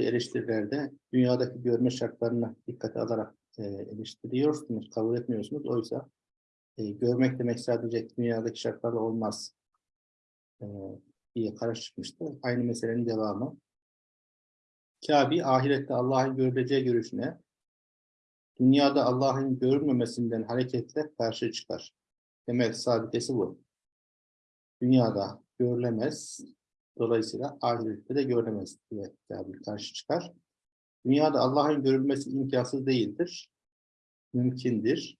yaptığı eleştirilerde dünyadaki görme şartlarını dikkate alarak e, eleştiriyorsunuz, kabul etmiyorsunuz. Oysa e, görmek demek sadece dünyadaki şartlarla olmaz e, diye çıkmıştı. Aynı meselenin devamı. Kabe ahirette Allah'ın görüleceği görüşüne dünyada Allah'ın görülmemesinden hareketle karşı çıkar. Temel sabitesi bu. Dünyada görülemez, dolayısıyla ahirette de görülemez diye Kabe karşı çıkar. Dünyada Allah'ın görülmesi imkansız değildir, mümkündür.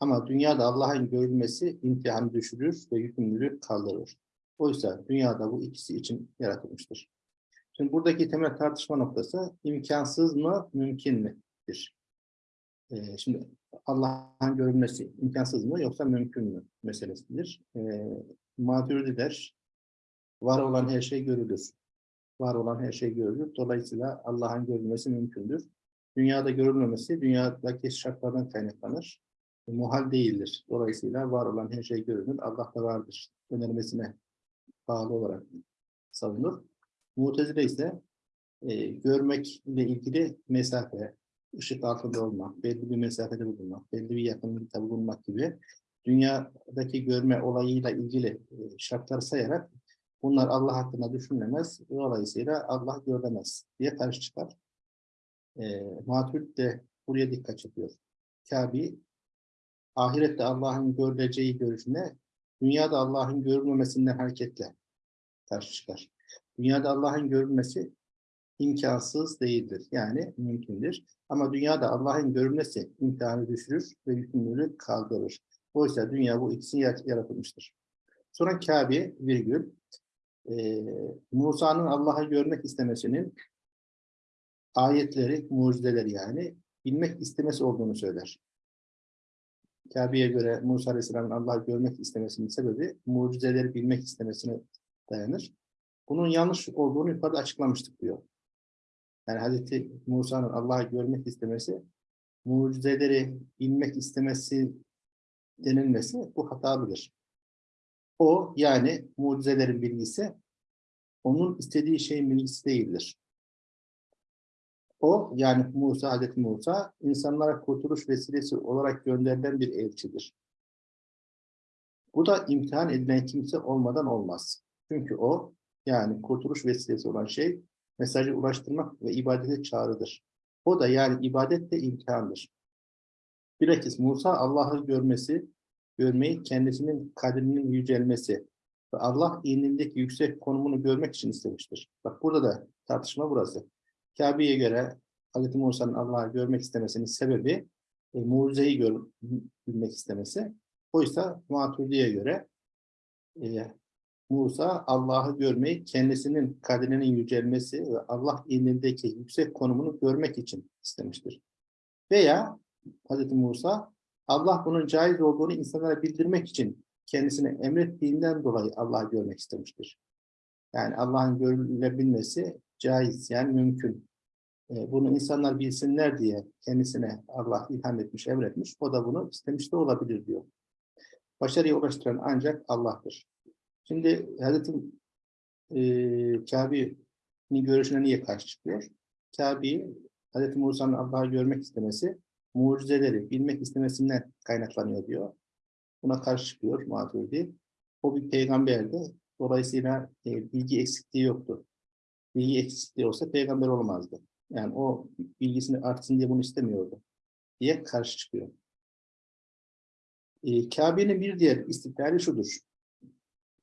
Ama dünyada Allah'ın görülmesi imtihanı düşürür ve yükümlülük kaldırır. Oysa dünyada bu ikisi için yaratılmıştır. Şimdi buradaki temel tartışma noktası imkansız mı, mümkün müdür? Ee, şimdi Allah'ın görülmesi imkansız mı yoksa mümkün mü meselesidir. Ee, Maturidiler var olan her şey görülür. Var olan her şey görülür. Dolayısıyla Allah'ın görülmesi mümkündür. Dünyada görülmemesi dünyadaki şartlardan kaynaklanır. Muhal değildir. Dolayısıyla var olan her şey görülür. Allah da vardır. Önermesine bağlı olarak savunur. Mutezile ise e, görmekle ilgili mesafe, ışık altında olmak, belli bir mesafede bulunmak, belli bir yakınlıkta bulunmak gibi dünyadaki görme olayıyla ilgili e, şartlar sayarak bunlar Allah hakkında düşünülemez, dolayısıyla Allah görülemez diye karşı çıkar. E, Maturid de buraya dikkat çekiyor. Kabe, ahirette Allah'ın görüleceği görüşüne, dünyada Allah'ın görülmemesinden hareketle karşı çıkar. Dünyada Allah'ın görülmesi imkansız değildir. Yani mümkündür. Ama dünyada Allah'ın görülmesi imtihanı düşürür ve yükümlülük kaldırır. Oysa dünya bu ikisi yaratılmıştır. Sonra Kabe virgül e, Musa'nın Allah'ı görmek istemesinin ayetleri, mucizeleri yani bilmek istemesi olduğunu söyler. Kabe'ye göre Musa Aleyhisselam'ın Allah'ı görmek istemesinin sebebi mucizeleri bilmek istemesine dayanır. Bunun yanlış olduğunu yukarıda açıklamıştık diyor. Yani Hazreti Musa'nın Allah'ı görmek istemesi, mucizeleri bilmek istemesi denilmesi bu hatalıdır. O yani mucizelerin bilgisi, onun istediği şeyin bilgisi değildir. O yani Musa, Hazreti Musa, insanlara kurtuluş vesilesi olarak gönderilen bir elçidir. Bu da imtihan edilen kimse olmadan olmaz. Çünkü o yani kurtuluş vesilesi olan şey mesajı ulaştırmak ve ibadete çağrıdır. O da yani ibadet de imtihandır. Bilakis Musa Allah'ı görmesi, görmeyi kendisinin kadrinin yücelmesi ve Allah indindeki yüksek konumunu görmek için istemiştir. Bak burada da tartışma burası. Kabe'ye göre Hz. Musa'nın Allah'ı görmek istemesinin sebebi e, mucizeyi görmek istemesi. Oysa Maturidi'ye göre e, Musa Allah'ı görmeyi kendisinin kadrinin yücelmesi ve Allah indindeki yüksek konumunu görmek için istemiştir. Veya Hz. Musa Allah bunun caiz olduğunu insanlara bildirmek için kendisine emrettiğinden dolayı Allah'ı görmek istemiştir. Yani Allah'ın görülebilmesi caiz yani mümkün. E, bunu insanlar bilsinler diye kendisine Allah ilham etmiş, emretmiş. O da bunu istemiş de olabilir diyor. Başarıya ulaştıran ancak Allah'tır. Şimdi Hazreti e, Kabe'nin görüşüne niye karşı çıkıyor? Kabe, Hazreti Musa'nın Allah'ı görmek istemesi, mucizeleri bilmek istemesinden kaynaklanıyor diyor. Buna karşı çıkıyor Maturidi. O bir peygamberdi. Dolayısıyla e, bilgi eksikliği yoktu. Bilgi eksikliği olsa peygamber olmazdı. Yani o bilgisini artsın diye bunu istemiyordu. Diye karşı çıkıyor. E, Kabe'nin bir diğer istiklali şudur.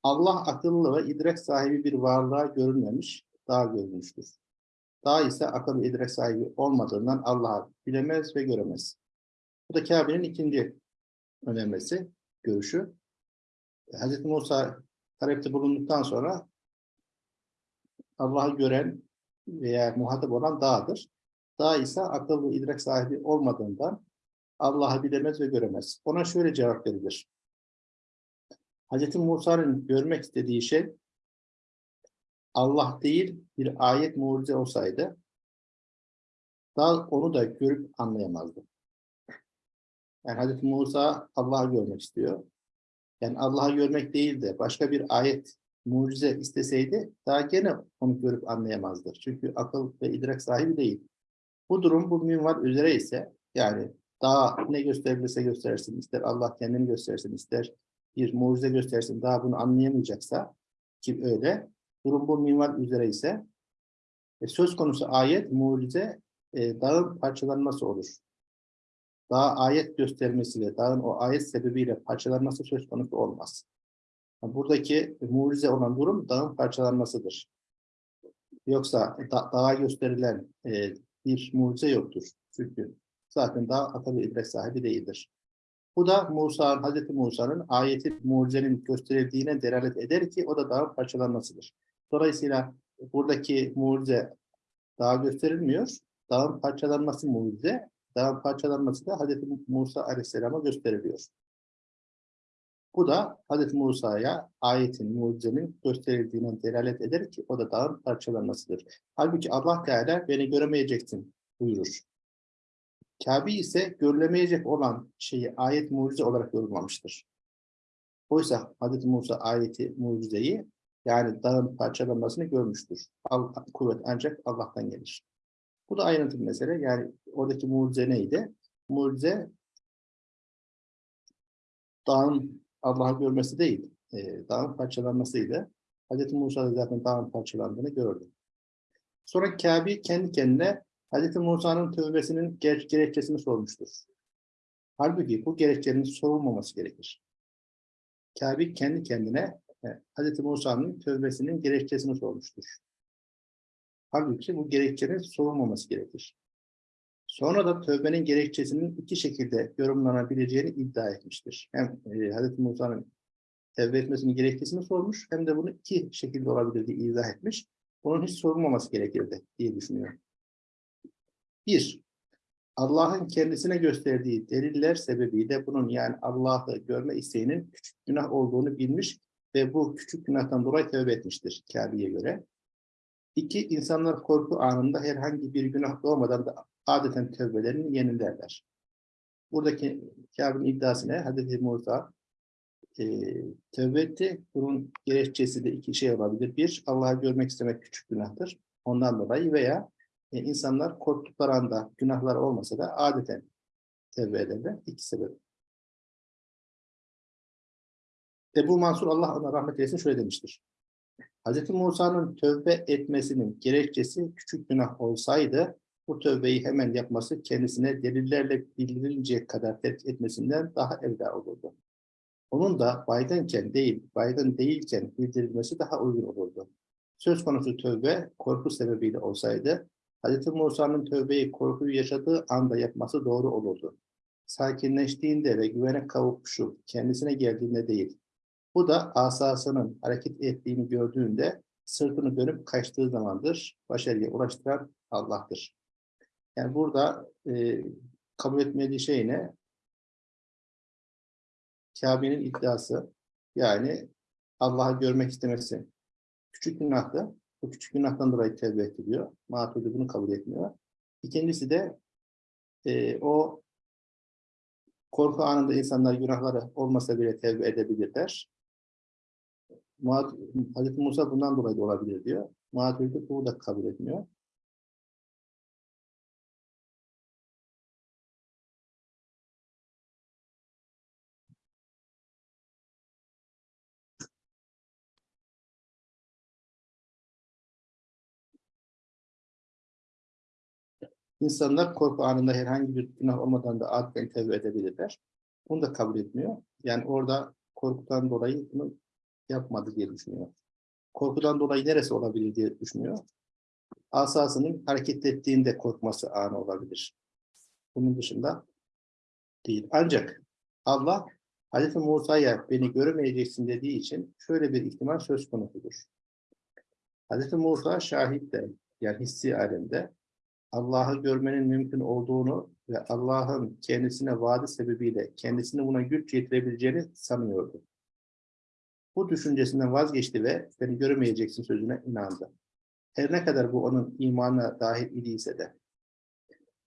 Allah akıllı ve idrak sahibi bir varlığa görünmemiş, daha görünmüştür. Daha ise akıl idrak sahibi olmadığından Allah'ı bilemez ve göremez. Bu da Kabe'nin ikinci önermesi, görüşü. Hz. Musa talepte bulunduktan sonra Allah'ı gören veya muhatap olan dağdır. Dağ ise akıl ve idrak sahibi olmadığından Allah'ı bilemez ve göremez. Ona şöyle cevap verilir. Hz. Musa'nın görmek istediği şey Allah değil bir ayet mucize olsaydı daha onu da görüp anlayamazdı. Yani Hz. Musa Allah'ı görmek istiyor. Yani Allah'ı görmek değil de başka bir ayet mucize isteseydi daha gene onu görüp anlayamazdı. Çünkü akıl ve idrak sahibi değil. Bu durum bu minval üzere ise yani daha ne gösterebilirse göstersin, ister Allah kendini göstersin, ister bir mucize göstersin, daha bunu anlayamayacaksa ki öyle, durum bu minval üzere ise e, söz konusu ayet, mucize e, dağın parçalanması olur. Dağ ayet göstermesi ve dağın o ayet sebebiyle parçalanması söz konusu olmaz. Buradaki mucize olan durum dağın parçalanmasıdır. Yoksa da, dağa gösterilen e, bir mucize yoktur. Çünkü zaten dağ akıl idrak sahibi değildir. Bu da Musa, Hazreti Musa'nın ayeti mucizenin gösterildiğine delalet eder ki o da dağın parçalanmasıdır. Dolayısıyla buradaki mucize dağa gösterilmiyor. Dağın parçalanması mucize, dağın parçalanması da Hazreti Musa Aleyhisselam'a gösteriliyor. Bu da Hz. Musa'ya ayetin, mucizenin gösterildiğine delalet eder ki o da dağın parçalanmasıdır. Halbuki Allah Teala beni göremeyeceksin buyurur. Kabe ise görülemeyecek olan şeyi ayet mucize olarak yorumlamıştır. Oysa Hz. Musa ayeti mucizeyi yani dağın parçalanmasını görmüştür. Al, kuvvet ancak Allah'tan gelir. Bu da ayrıntı bir mesele. Yani oradaki mucize neydi? Mucize dağın Allah'ı görmesi değil, e, dağın parçalanmasıydı. Hz. Musa da zaten dağın parçalandığını gördü. Sonra Kabe kendi kendine Hz. Musa'nın tövbesinin ger gerekçesini sormuştur. Halbuki bu gerekçenin sorulmaması gerekir. Kabe kendi kendine e, Hz. Musa'nın tövbesinin gerekçesini sormuştur. Halbuki bu gerekçenin sorulmaması gerekir. Sonra da tövbenin gerekçesinin iki şekilde yorumlanabileceğini iddia etmiştir. Hem e, Hz. Musa'nın tevbe etmesinin gerekçesini sormuş hem de bunu iki şekilde olabilir diye izah etmiş. Bunun hiç sorulmaması gerekirdi diye düşünüyorum. Bir, Allah'ın kendisine gösterdiği deliller sebebiyle bunun yani Allah'ı görme isteğinin küçük günah olduğunu bilmiş ve bu küçük günahtan dolayı tövbe etmiştir Kabe'ye göre. İki, insanlar korku anında herhangi bir günah doğmadan da adeten tövbelerini yenilerler. Buradaki Kabe'nin iddiası ne? Hazreti Musa e, tövbe etti. Bunun gerekçesi de iki şey olabilir. Bir, Allah'ı görmek istemek küçük günahtır. Ondan dolayı veya e, insanlar korktukları anda günahlar olmasa da adeten tövbe ederler. İki sebep. Ebu Mansur Allah ona rahmet eylesin şöyle demiştir. Hz. Musa'nın tövbe etmesinin gerekçesi küçük günah olsaydı bu tövbeyi hemen yapması kendisine delillerle bildirilecek kadar terk etmesinden daha evla olurdu. Onun da baygınken değil, baygın değilken bildirilmesi daha uygun olurdu. Söz konusu tövbe korku sebebiyle olsaydı, Hz. Musa'nın tövbeyi korkuyu yaşadığı anda yapması doğru olurdu. Sakinleştiğinde ve güvene kavuşup kendisine geldiğinde değil. Bu da asasının hareket ettiğini gördüğünde sırtını dönüp kaçtığı zamandır başarıya ulaştıran Allah'tır. Yani burada e, kabul etmediği şey ne? Kabe'nin iddiası. Yani Allah'ı görmek istemesi. Küçük günahtı. Bu küçük günahtan dolayı tevbe ediliyor. Maturidi bunu kabul etmiyor. İkincisi de e, o korku anında insanlar günahları olmasa bile tevbe edebilirler. Hazreti Musa bundan dolayı da olabilir diyor. Maturidi bunu da kabul etmiyor. İnsanlar korku anında herhangi bir günah olmadan da adeten tevbe edebilirler. Bunu da kabul etmiyor. Yani orada korkudan dolayı bunu yapmadı diye düşünüyor. Korkudan dolayı neresi olabilir diye düşünüyor. Asasının hareket ettiğinde korkması anı olabilir. Bunun dışında değil. Ancak Allah Hz. Musa'ya beni göremeyeceksin dediği için şöyle bir ihtimal söz konusudur. Hz. Musa şahit de yani hissi alemde Allah'ı görmenin mümkün olduğunu ve Allah'ın kendisine vaadi sebebiyle kendisini buna güç yetirebileceğini sanıyordu. Bu düşüncesinden vazgeçti ve beni göremeyeceksin sözüne inandı. Her ne kadar bu onun imanına dahil idiyse de.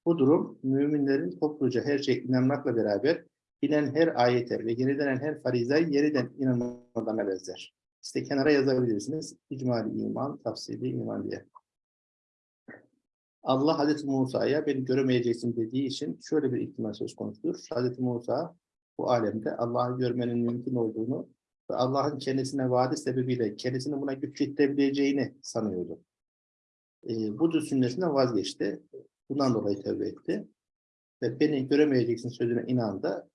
Bu durum müminlerin topluca her şey inanmakla beraber bilen her ayete ve yenilenen her farizayı yeniden inanmalarına benzer. İşte kenara yazabilirsiniz. İcmali iman, tafsili iman diye. Allah Hazreti Musa'ya beni göremeyeceksin dediği için şöyle bir ihtimal söz konusudur. Hazreti Musa bu alemde Allah'ı görmenin mümkün olduğunu ve Allah'ın kendisine vaadi sebebiyle kendisini buna güç yetirebileceğini sanıyordu. E, bu düşüncesinden vazgeçti. Bundan dolayı tövbe etti. Ve beni göremeyeceksin sözüne inandı.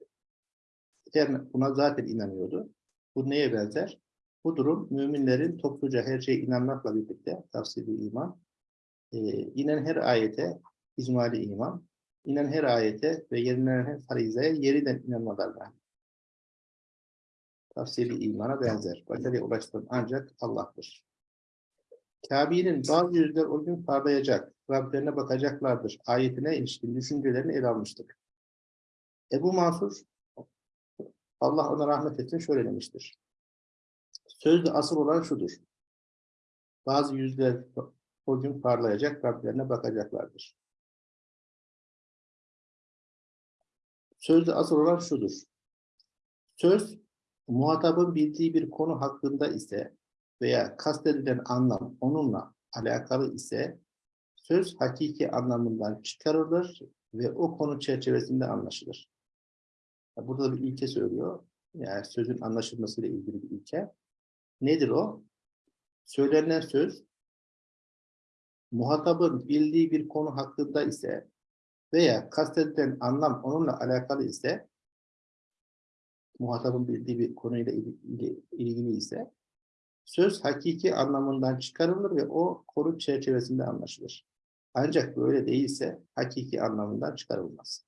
Yani buna zaten inanıyordu. Bu neye benzer? Bu durum müminlerin topluca her şeye inanmakla birlikte tavsiyeli iman, e, inen her ayete icmali iman, inen her ayete ve yenilenen her farizeye yeniden inanmalarla tavsiyeli imana benzer. Başarıya ulaştıran ancak Allah'tır. Kabe'nin bazı yüzler o gün parlayacak, Rablerine bakacaklardır. Ayetine ilişkin düşüncelerini ele almıştık. Ebu Mansur, Allah ona rahmet etsin şöyle demiştir. Sözde asıl olan şudur. Bazı yüzler o gün parlayacak, Rablerine bakacaklardır. Sözde asıl olan şudur. Söz, muhatabın bildiği bir konu hakkında ise veya kastedilen anlam onunla alakalı ise söz hakiki anlamından çıkarılır ve o konu çerçevesinde anlaşılır. Burada bir ilke söylüyor. Yani sözün anlaşılmasıyla ilgili bir ilke. Nedir o? Söylenen söz muhatabın bildiği bir konu hakkında ise veya kastedilen anlam onunla alakalı ise muhatabın bildiği bir konuyla ilgili, ise söz hakiki anlamından çıkarılır ve o konu çerçevesinde anlaşılır. Ancak böyle değilse hakiki anlamından çıkarılmaz.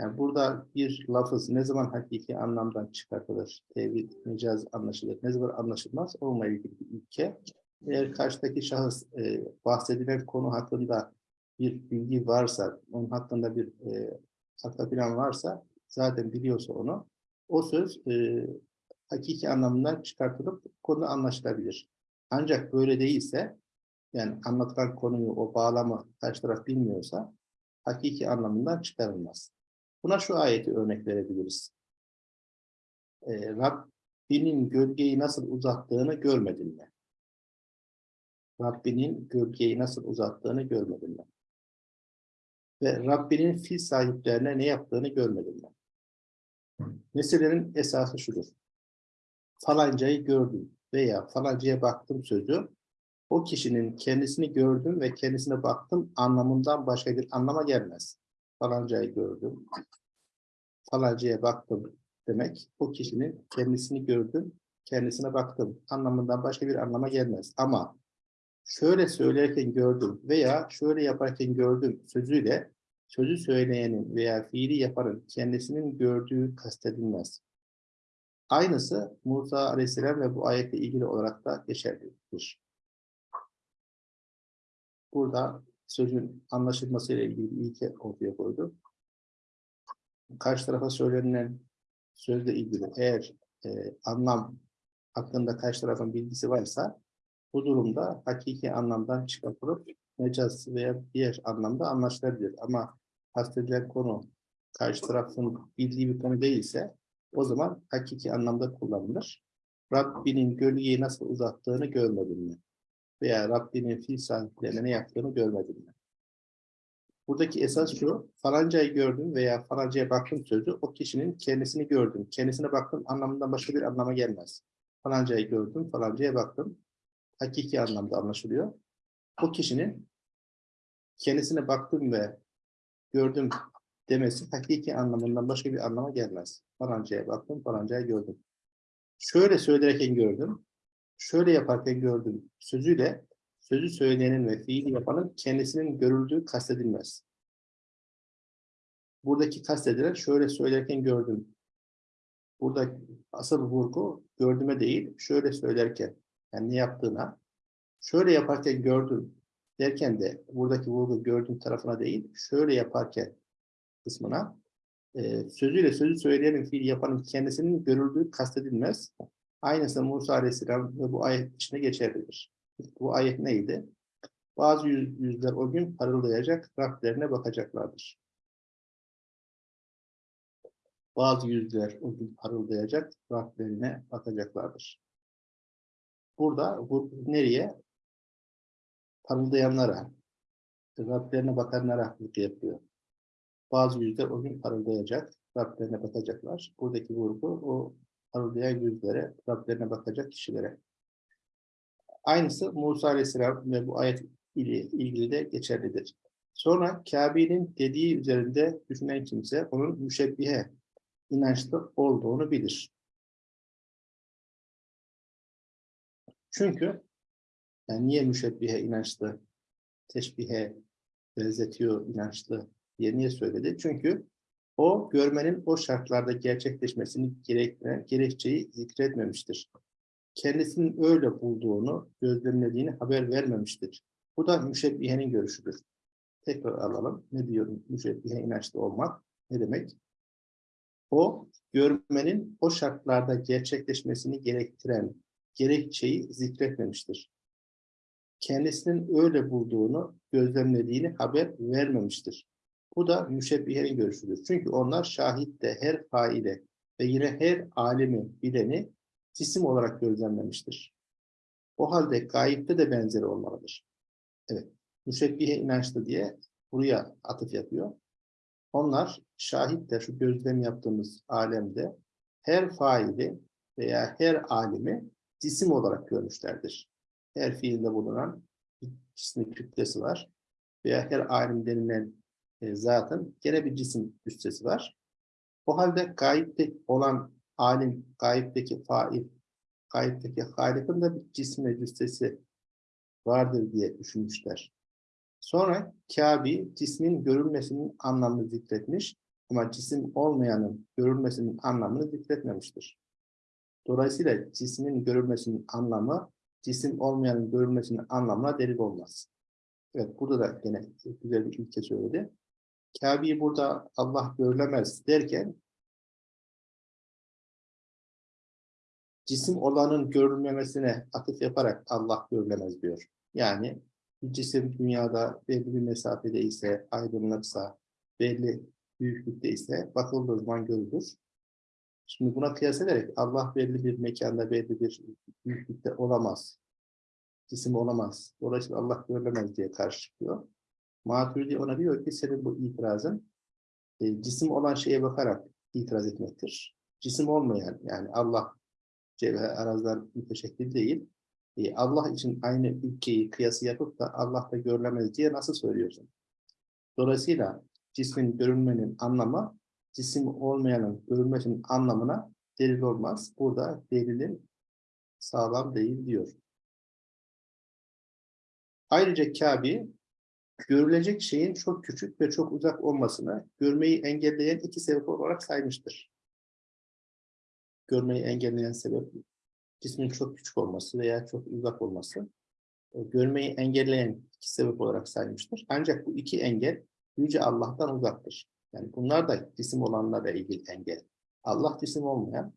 Yani burada bir lafız ne zaman hakiki anlamdan çıkartılır, tevhid, mecaz anlaşılır, ne zaman anlaşılmaz onunla ilgili bir ilke. Eğer karşıdaki şahıs e, bahsedilen konu hakkında bir bilgi varsa, onun hakkında bir e, akla plan varsa, zaten biliyorsa onu, o söz e, hakiki anlamından çıkartılıp konu anlaşılabilir. Ancak böyle değilse, yani anlatılan konuyu, o bağlamı karşı taraf bilmiyorsa, hakiki anlamından çıkarılmaz. Buna şu ayeti örnek verebiliriz. Ee, Rabbinin gölgeyi nasıl uzattığını görmedin mi? Rabbinin gölgeyi nasıl uzattığını görmedin mi? Ve Rabbinin fil sahiplerine ne yaptığını görmedin mi? Meselelerin esası şudur. Falancayı gördüm veya falancaya baktım sözü, o kişinin kendisini gördüm ve kendisine baktım anlamından başka bir anlama gelmez. Falancayı gördüm, falancaya baktım demek, o kişinin kendisini gördüm, kendisine baktım anlamından başka bir anlama gelmez. Ama şöyle söylerken gördüm veya şöyle yaparken gördüm sözüyle sözü söyleyenin veya fiili yapanın kendisinin gördüğü kastedilmez. Aynısı Musa Aleyhisselam ve bu ayetle ilgili olarak da geçerlidir. Burada sözün anlaşılmasıyla ilgili bir ilke ortaya koydu. Karşı tarafa söylenilen sözle ilgili eğer e, anlam hakkında karşı tarafın bilgisi varsa bu durumda hakiki anlamdan çıkartılıp mecaz veya diğer anlamda anlaşılabilir. Ama kastedilen konu karşı tarafın bildiği bir konu değilse o zaman hakiki anlamda kullanılır. Rabbinin gölgeyi nasıl uzattığını görmedin mi? Veya Rabbinin fil sahiplerine ne yaptığını görmedin mi? Buradaki esas şu, falancayı gördüm veya falancaya baktım sözü o kişinin kendisini gördüm, kendisine baktım anlamından başka bir anlama gelmez. Falancayı gördüm, falancaya baktım. Hakiki anlamda anlaşılıyor. O kişinin kendisine baktım ve gördüm demesi hakiki anlamından başka bir anlama gelmez. Falancaya baktım, falancayı gördüm. Şöyle söylerken gördüm, şöyle yaparken gördüm sözüyle sözü söyleyenin ve fiili yapanın kendisinin görüldüğü kastedilmez. Buradaki kastedilen şöyle söylerken gördüm. Burada asıl vurgu gördüme değil, şöyle söylerken, yani ne yaptığına, şöyle yaparken gördüm derken de buradaki vurgu gördüğüm tarafına değil, şöyle yaparken kısmına e, sözüyle sözü söyleyenin, fiil yapanın kendisinin görüldüğü kastedilmez. Aynısı Musa Aleyhisselam ve bu ayet içinde geçerlidir. Bu ayet neydi? Bazı yüz, yüzler o gün parıldayacak, Rablerine bakacaklardır. Bazı yüzler o gün parıldayacak, Rablerine bakacaklardır. burada bu nereye? Parıldayanlara, Rablerine bakanlara vurgu yapıyor. Bazı yüzler o gün parıldayacak, Rablerine bakacaklar. Buradaki vurgu o parıldayan yüzlere, Rablerine bakacak kişilere. Aynısı Musa Aleyhisselam ve bu ayet ile ilgili de geçerlidir. Sonra Kabe'nin dediği üzerinde düşünen kimse onun müşebbihe inançlı olduğunu bilir. Çünkü yani niye müşebbihe inançlı, teşbihe benzetiyor inançlı diye niye söyledi? Çünkü o görmenin o şartlarda gerçekleşmesini gerektiren gerekçeyi zikretmemiştir. Kendisinin öyle bulduğunu, gözlemlediğini haber vermemiştir. Bu da müşebbihenin görüşüdür. Tekrar alalım. Ne diyorum? Müşebbihe inançlı olmak ne demek? O, görmenin o şartlarda gerçekleşmesini gerektiren gerekçeyi zikretmemiştir. Kendisinin öyle bulduğunu, gözlemlediğini haber vermemiştir. Bu da müşebbihenin görüşüdür. Çünkü onlar şahitte her faile ve yine her alemi bileni cisim olarak gözlemlemiştir. O halde gayipte de benzeri olmalıdır. Evet, müşebbihe inançlı diye buraya atıf yapıyor. Onlar şahit de şu gözlem yaptığımız alemde her faili veya her alimi cisim olarak görmüşlerdir. Her fiilde bulunan bir cismi kütlesi var. Veya her alim denilen e, zatın gene bir cisim üstesi var. O halde gayipte olan alim, gayipteki fail, gayipteki halikın da bir cisme cüssesi vardır diye düşünmüşler. Sonra Kabe cismin görülmesinin anlamını zikretmiş ama cisim olmayanın görülmesinin anlamını zikretmemiştir. Dolayısıyla cismin görülmesinin anlamı cisim olmayanın görülmesinin anlamına delil olmaz. Evet burada da yine güzel bir ilke söyledi. Kabe'yi burada Allah görülemez derken cisim olanın görülmemesine atıf yaparak Allah görülemez diyor. Yani bir cisim dünyada belli bir mesafede ise, aydınlıksa, belli büyüklükte ise bakıldığı zaman görülür. Şimdi buna kıyas ederek Allah belli bir mekanda, belli bir büyüklükte olamaz. Cisim olamaz. Dolayısıyla Allah görülemez diye karşı çıkıyor. Maturidi ona diyor ki senin bu itirazın e, cisim olan şeye bakarak itiraz etmektir. Cisim olmayan yani Allah cevher arazlar müteşekkil değil. E, Allah için aynı ülkeyi kıyası yapıp da Allah da görülemez diye nasıl söylüyorsun? Dolayısıyla cismin görünmenin anlamı cisim olmayanın görülmesinin anlamına delil olmaz. Burada delilin sağlam değil diyor. Ayrıca Kabe görülecek şeyin çok küçük ve çok uzak olmasını görmeyi engelleyen iki sebep olarak saymıştır. Görmeyi engelleyen sebep cismin çok küçük olması veya çok uzak olması. E, görmeyi engelleyen iki sebep olarak saymıştır. Ancak bu iki engel Yüce Allah'tan uzaktır. Yani bunlar da cisim olanlarla ilgili engel. Allah cisim olmayan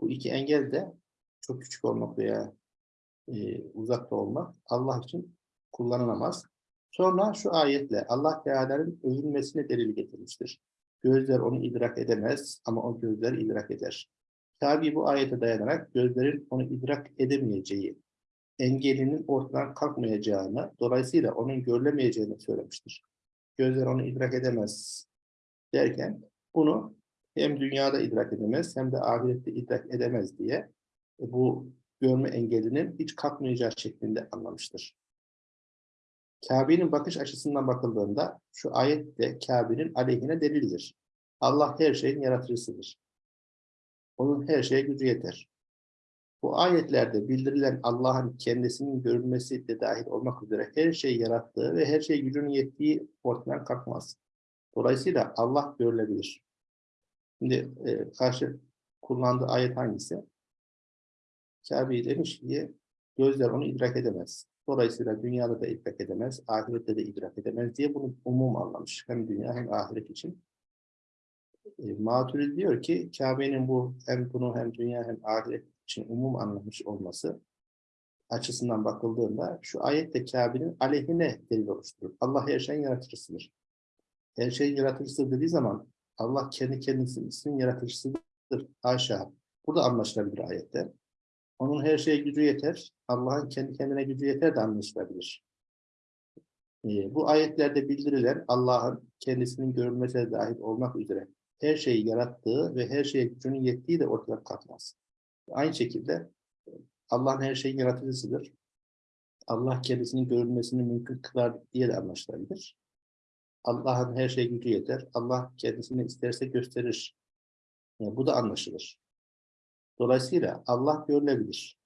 bu iki engel de çok küçük olmak veya e, uzakta olmak Allah için kullanılamaz. Sonra şu ayetle Allah Teala'nın övülmesine delil getirmiştir. Gözler onu idrak edemez ama o gözler idrak eder. Tabi bu ayete dayanarak gözlerin onu idrak edemeyeceği, engelinin ortadan kalkmayacağını, dolayısıyla onun görülemeyeceğini söylemiştir. Gözler onu idrak edemez derken bunu hem dünyada idrak edemez hem de ahirette idrak edemez diye e, bu görme engelinin hiç kalkmayacağı şeklinde anlamıştır. Kabe'nin bakış açısından bakıldığında şu ayet de Kabe'nin aleyhine delildir. Allah her şeyin yaratıcısıdır. Onun her şeye gücü yeter. Bu ayetlerde bildirilen Allah'ın kendisinin görülmesi de dahil olmak üzere her şeyi yarattığı ve her şey gücünün yettiği ortadan kalkmaz. Dolayısıyla Allah görülebilir. Şimdi e, karşı kullandığı ayet hangisi? Kabe'yi demiş ki gözler onu idrak edemez. Dolayısıyla dünyada da idrak edemez, ahirette de idrak edemez diye bunu umum anlamış. Hem dünya hem ahiret için. E, Maturidi diyor ki Kabe'nin bu hem bunu hem dünya hem ahiret için umum anlamış olması açısından bakıldığında şu ayette Kabe'nin aleyhine delil oluşturur. Allah her şeyin yaratıcısıdır. Her şeyin yaratıcısı dediği zaman Allah kendi kendisinin yaratıcısıdır. Haşa. Burada anlaşılabilir ayette. Onun her şeye gücü yeter. Allah'ın kendi kendine gücü yeter de anlaşılabilir. Ee, bu ayetlerde bildirilen Allah'ın kendisinin görülmesine dahil olmak üzere her şeyi yarattığı ve her şeye gücünün yettiği de ortadan kalkmaz. Aynı şekilde Allah'ın her şeyin yaratıcısıdır. Allah kendisinin görülmesini mümkün kılar diye de anlaşılabilir. Allah'ın her şeye gücü yeter. Allah kendisini isterse gösterir. Yani bu da anlaşılır. Dolayısıyla Allah görülebilir.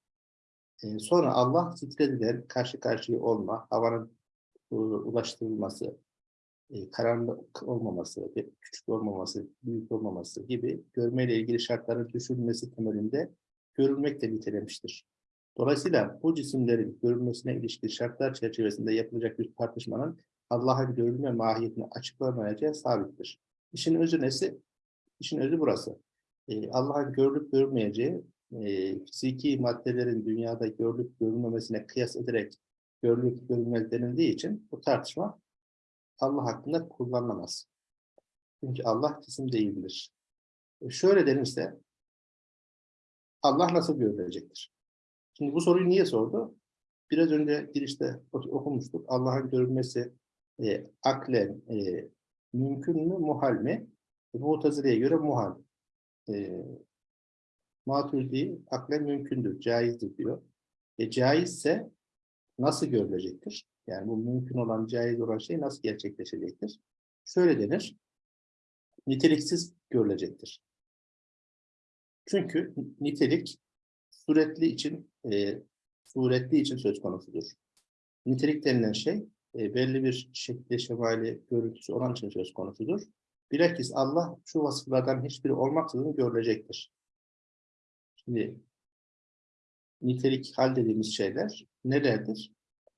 Ee, sonra Allah zikredilen karşı karşıya olma, havanın e, ulaştırılması, e, karanlık olmaması, küçük olmaması, büyük olmaması gibi görmeyle ilgili şartların düşünülmesi temelinde görülmekle nitelemiştir. Dolayısıyla bu cisimlerin görülmesine ilişkin şartlar çerçevesinde yapılacak bir tartışmanın Allah'ın görülme mahiyetini açıklamayacağı sabittir. İşin özü nesi? İşin özü burası. Ee, Allah'ın görülüp görülmeyeceği e, fiziki maddelerin dünyada görülüp görülmemesine kıyas ederek görülüp görülmez denildiği için bu tartışma Allah hakkında kullanılamaz. Çünkü Allah cisim değildir. E şöyle denirse Allah nasıl görülecektir? Şimdi bu soruyu niye sordu? Biraz önce girişte okumuştuk. Allah'ın görülmesi e, aklen e, mümkün mü, muhal mi? Mu'tazile'ye göre muhal. E, Maturidi aklen mümkündür, caizdir diyor. E, caizse nasıl görülecektir? Yani bu mümkün olan, caiz olan şey nasıl gerçekleşecektir? Şöyle denir, niteliksiz görülecektir. Çünkü nitelik suretli için e, suretli için söz konusudur. Nitelik denilen şey e, belli bir şekilde şemali görüntüsü olan için söz konusudur. Bilakis Allah şu vasıflardan hiçbiri olmaksızın görülecektir. Şimdi nitelik hal dediğimiz şeyler nelerdir?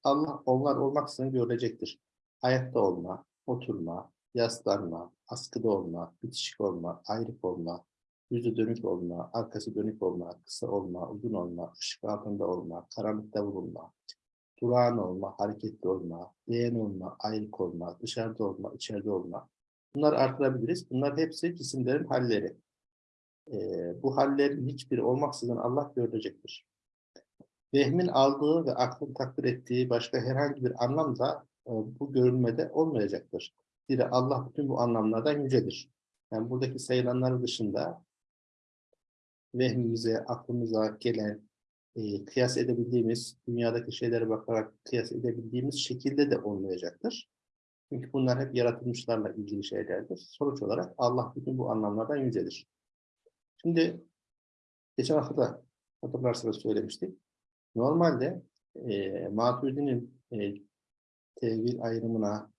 Allah onlar olmaksızın görülecektir. Hayatta olma, oturma, yaslanma, askıda olma, bitişik olma, ayrık olma, yüzü dönük olma, arkası dönük olma, kısa olma, uzun olma, ışık altında olma, karanlıkta bulunma, durağan olma, hareketli olma, değen olma, ayrık olma, dışarıda olma, içeride olma. Bunları artırabiliriz. Bunlar hepsi cisimlerin halleri. Ee, bu hallerin hiçbiri olmaksızın Allah görecektir. Vehmin aldığı ve aklın takdir ettiği başka herhangi bir anlam da e, bu görülmede olmayacaktır. Zira Allah bütün bu anlamlardan yücedir. Yani buradaki sayılanlar dışında vehmimize, aklımıza gelen, e, kıyas edebildiğimiz, dünyadaki şeylere bakarak kıyas edebildiğimiz şekilde de olmayacaktır. Çünkü bunlar hep yaratılmışlarla ilgili şeylerdir. Sonuç olarak Allah bütün bu anlamlardan yücedir. Şimdi geçen hafta da hatırlarsanız söylemiştik. Normalde e, Maturidi'nin e, tevhid ayrımına,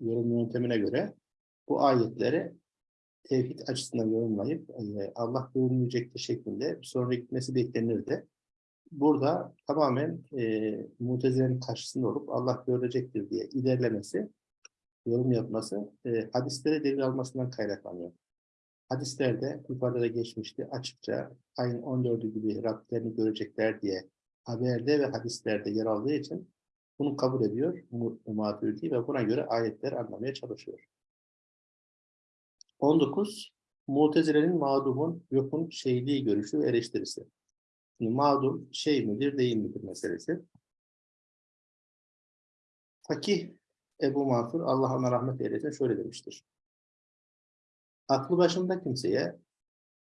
yorum yöntemine göre bu ayetleri tevhid açısından yorumlayıp e, Allah görünmeyecektir şeklinde bir sonra gitmesi beklenirdi. Burada tamamen e, mutezilerin karşısında olup Allah görecektir diye ilerlemesi, yorum yapması e, hadislere delil almasından kaynaklanıyor. Hadislerde yukarıda geçmişti açıkça ayın 14'ü gibi Rablerini görecekler diye haberde ve hadislerde yer aldığı için bunu kabul ediyor Maturidi ve buna göre ayetler anlamaya çalışıyor. 19. Mutezile'nin mağdumun yokun şeyliği görüşü ve eleştirisi. Şimdi mağdum şey midir değil midir meselesi. Fakih Ebu Mansur Allah ona rahmet eylesin şöyle demiştir. Aklı başında kimseye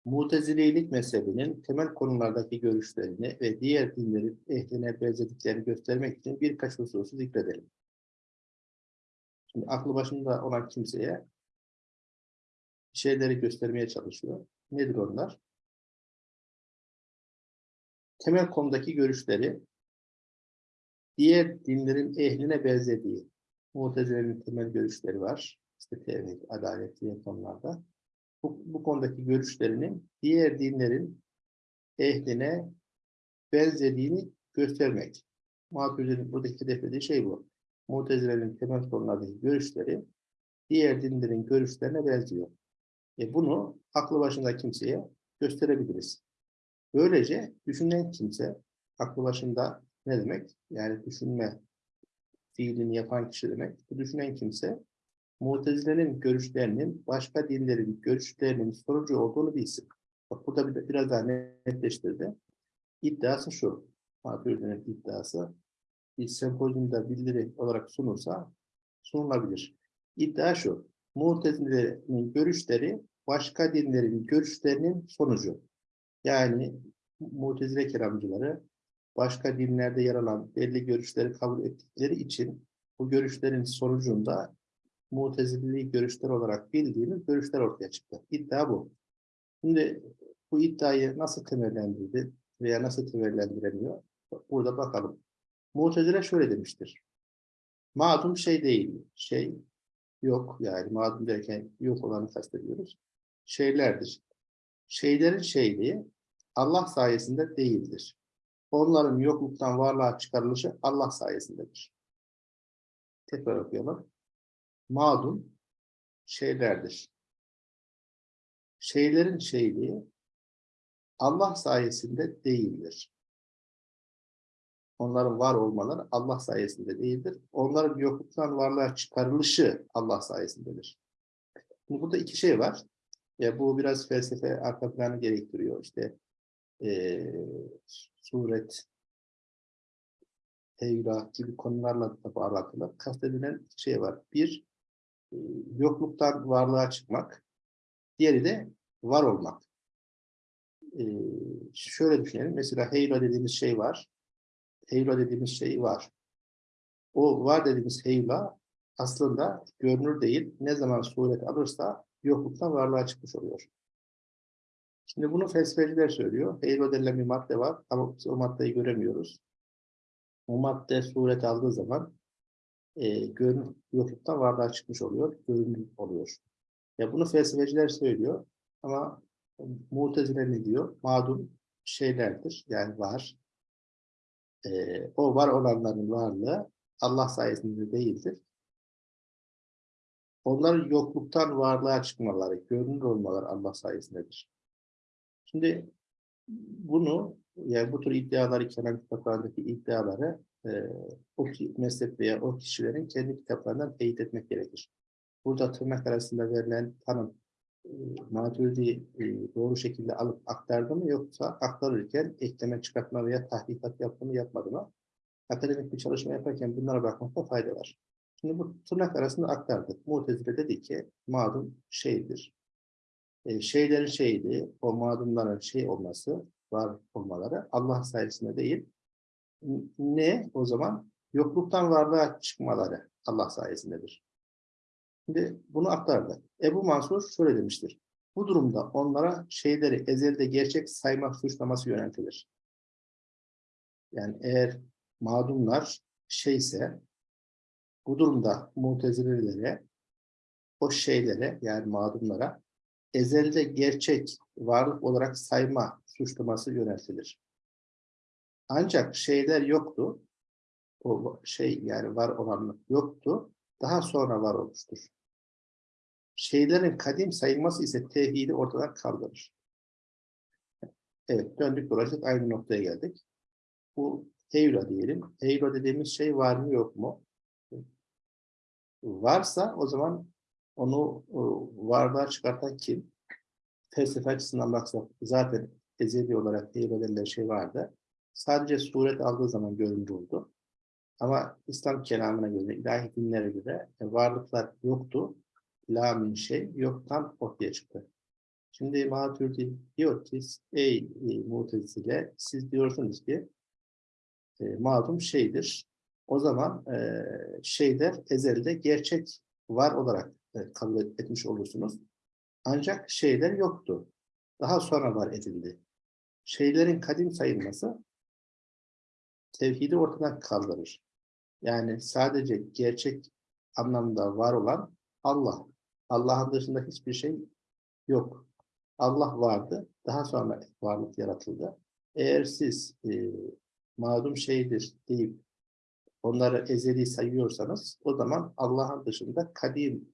Mutezilelik mezhebinin temel konulardaki görüşlerini ve diğer dinlerin ehline benzediklerini göstermek için birkaç hususu zikredelim. Şimdi aklı başında olan kimseye şeyleri göstermeye çalışıyor. Nedir onlar? Temel konudaki görüşleri diğer dinlerin ehline benzediği Mutezile'nin temel görüşleri var. İşte tevhid, adalet diye konularda. Bu, bu konudaki görüşlerinin diğer dinlerin ehline benzediğini göstermek. Maturidi'nin buradaki hedeflediği şey bu. Mutezile'nin temel konulardaki görüşleri diğer dinlerin görüşlerine benziyor. E bunu aklı başında kimseye gösterebiliriz. Böylece düşünen kimse, aklı başında ne demek? Yani düşünme fiilini yapan kişi demek. Bu düşünen kimse, Mutezile'nin görüşlerinin başka dinlerin görüşlerinin sonucu olduğunu bilsin. Bak burada bir, biraz daha netleştirdi. iddiası şu. Maturidi'nin iddiası bir sempozyumda bildiri olarak sunulsa sunulabilir. İddia şu. Mutezile'nin görüşleri başka dinlerin görüşlerinin sonucu. Yani Mutezile kelamcıları başka dinlerde yer alan belli görüşleri kabul ettikleri için bu görüşlerin sonucunda Mutezileli görüşler olarak bildiğimiz görüşler ortaya çıktı. İddia bu. Şimdi bu iddiayı nasıl temellendirdi veya nasıl temellendiremiyor? Burada bakalım. Mutezile şöyle demiştir. Mağdum şey değil. Şey yok yani mağdum derken yok olanı kastediyoruz. Şeylerdir. Şeylerin şeyliği Allah sayesinde değildir. Onların yokluktan varlığa çıkarılışı Allah sayesindedir. Tekrar okuyalım. Mağdum şeylerdir. Şeylerin şeyliği Allah sayesinde değildir. Onların var olmaları Allah sayesinde değildir. Onların yokluktan varlığa çıkarılışı Allah sayesindedir. Şimdi burada iki şey var. Ya bu biraz felsefe arka planı gerektiriyor. İşte e, suret, tevra gibi konularla da bağlantılı. Kastedilen şey var. Bir, e, yokluktan varlığa çıkmak. Diğeri de var olmak. E, şöyle düşünelim. Mesela heyra dediğimiz şey var. Heyla dediğimiz şey var. O var dediğimiz heyla aslında görünür değil. Ne zaman suret alırsa yokluktan varlığa çıkmış oluyor. Şimdi bunu felsefeciler söylüyor. Heyla denilen bir madde var ama o maddeyi göremiyoruz. O madde suret aldığı zaman e, görünür, yokluktan varlığa çıkmış oluyor, görünür oluyor. Ya bunu felsefeciler söylüyor ama Mu'tezile ne diyor? Madum şeylerdir, yani var e, o var olanların varlığı Allah sayesinde değildir. Onların yokluktan varlığa çıkmaları, görünür olmaları Allah sayesindedir. Şimdi bunu, yani bu tür iddiaları, kelam kitaplarındaki iddiaları e, o mezhep veya o kişilerin kendi kitaplarından teyit etmek gerekir. Burada tırnak arasında verilen tanım e, Maturidi e, doğru şekilde alıp aktardı mı yoksa aktarırken ekleme çıkartma veya tahkikat yaptı mı yapmadı mı? Akademik bir çalışma yaparken bunlara bakmakta fayda var. Şimdi bu tırnak arasında aktardık. Mu'tezile dedi ki mağdum şeydir. E, şeylerin şeydi, o mağdumların şey olması, var olmaları Allah sayesinde değil. Ne o zaman? Yokluktan varlığa çıkmaları Allah sayesindedir. Şimdi bunu aktardı. Ebu Mansur şöyle demiştir. Bu durumda onlara şeyleri ezelde gerçek saymak suçlaması yöneltilir. Yani eğer mağdumlar şeyse bu durumda mutezilelere o şeylere yani mağdumlara ezelde gerçek varlık olarak sayma suçlaması yöneltilir. Ancak şeyler yoktu. O şey yani var olanlık yoktu. Daha sonra var olmuştur şeylerin kadim sayılması ise tevhidi ortadan kaldırır. Evet, döndük dolaştık aynı noktaya geldik. Bu Heyra diyelim. Heyra dediğimiz şey var mı yok mu? Varsa o zaman onu varlığa çıkartan kim? Felsefe açısından baksak zaten ezeli olarak denilen şey vardı. Sadece suret aldığı zaman görünür oldu. Ama İslam kelamına göre, ilahi dinlere göre varlıklar yoktu la min şey yoktan ortaya çıktı. Şimdi Maturidi diyor ki ey e, mutezile siz diyorsunuz ki e, mağdum şeydir. O zaman e, şeyler ezelde gerçek var olarak e, kabul etmiş olursunuz. Ancak şeyler yoktu. Daha sonra var edildi. Şeylerin kadim sayılması tevhidi ortadan kaldırır. Yani sadece gerçek anlamda var olan Allah. Allah'ın dışında hiçbir şey yok. Allah vardı. Daha sonra varlık yaratıldı. Eğer siz e, mağdum şeydir deyip onları ezeli sayıyorsanız o zaman Allah'ın dışında kadim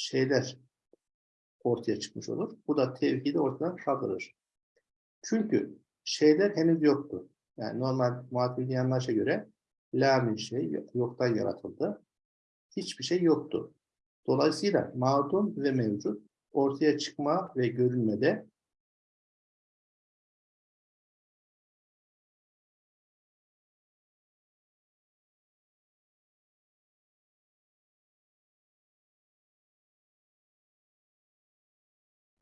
şeyler ortaya çıkmış olur. Bu da tevhidi ortadan kaldırır. Çünkü şeyler henüz yoktu. Yani normal muhatibin yanlaşa göre la şey yoktan yaratıldı. Hiçbir şey yoktu. Dolayısıyla mağdum ve mevcut ortaya çıkma ve görünmede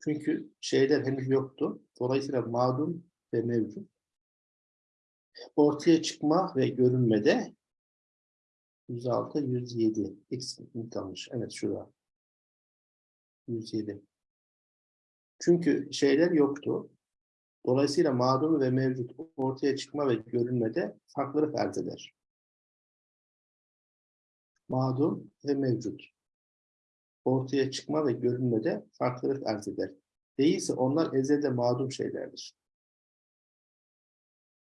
Çünkü şeyler henüz yoktu. Dolayısıyla madum ve mevcut. Ortaya çıkma ve görünmede 106, 107. Eksik kalmış. Evet şurada. 107. Çünkü şeyler yoktu. Dolayısıyla madum ve mevcut ortaya çıkma ve görünmede farklılık arz eder. Madum ve mevcut ortaya çıkma ve görünmede farklılık arz eder. Değilse onlar ezelde madum şeylerdir.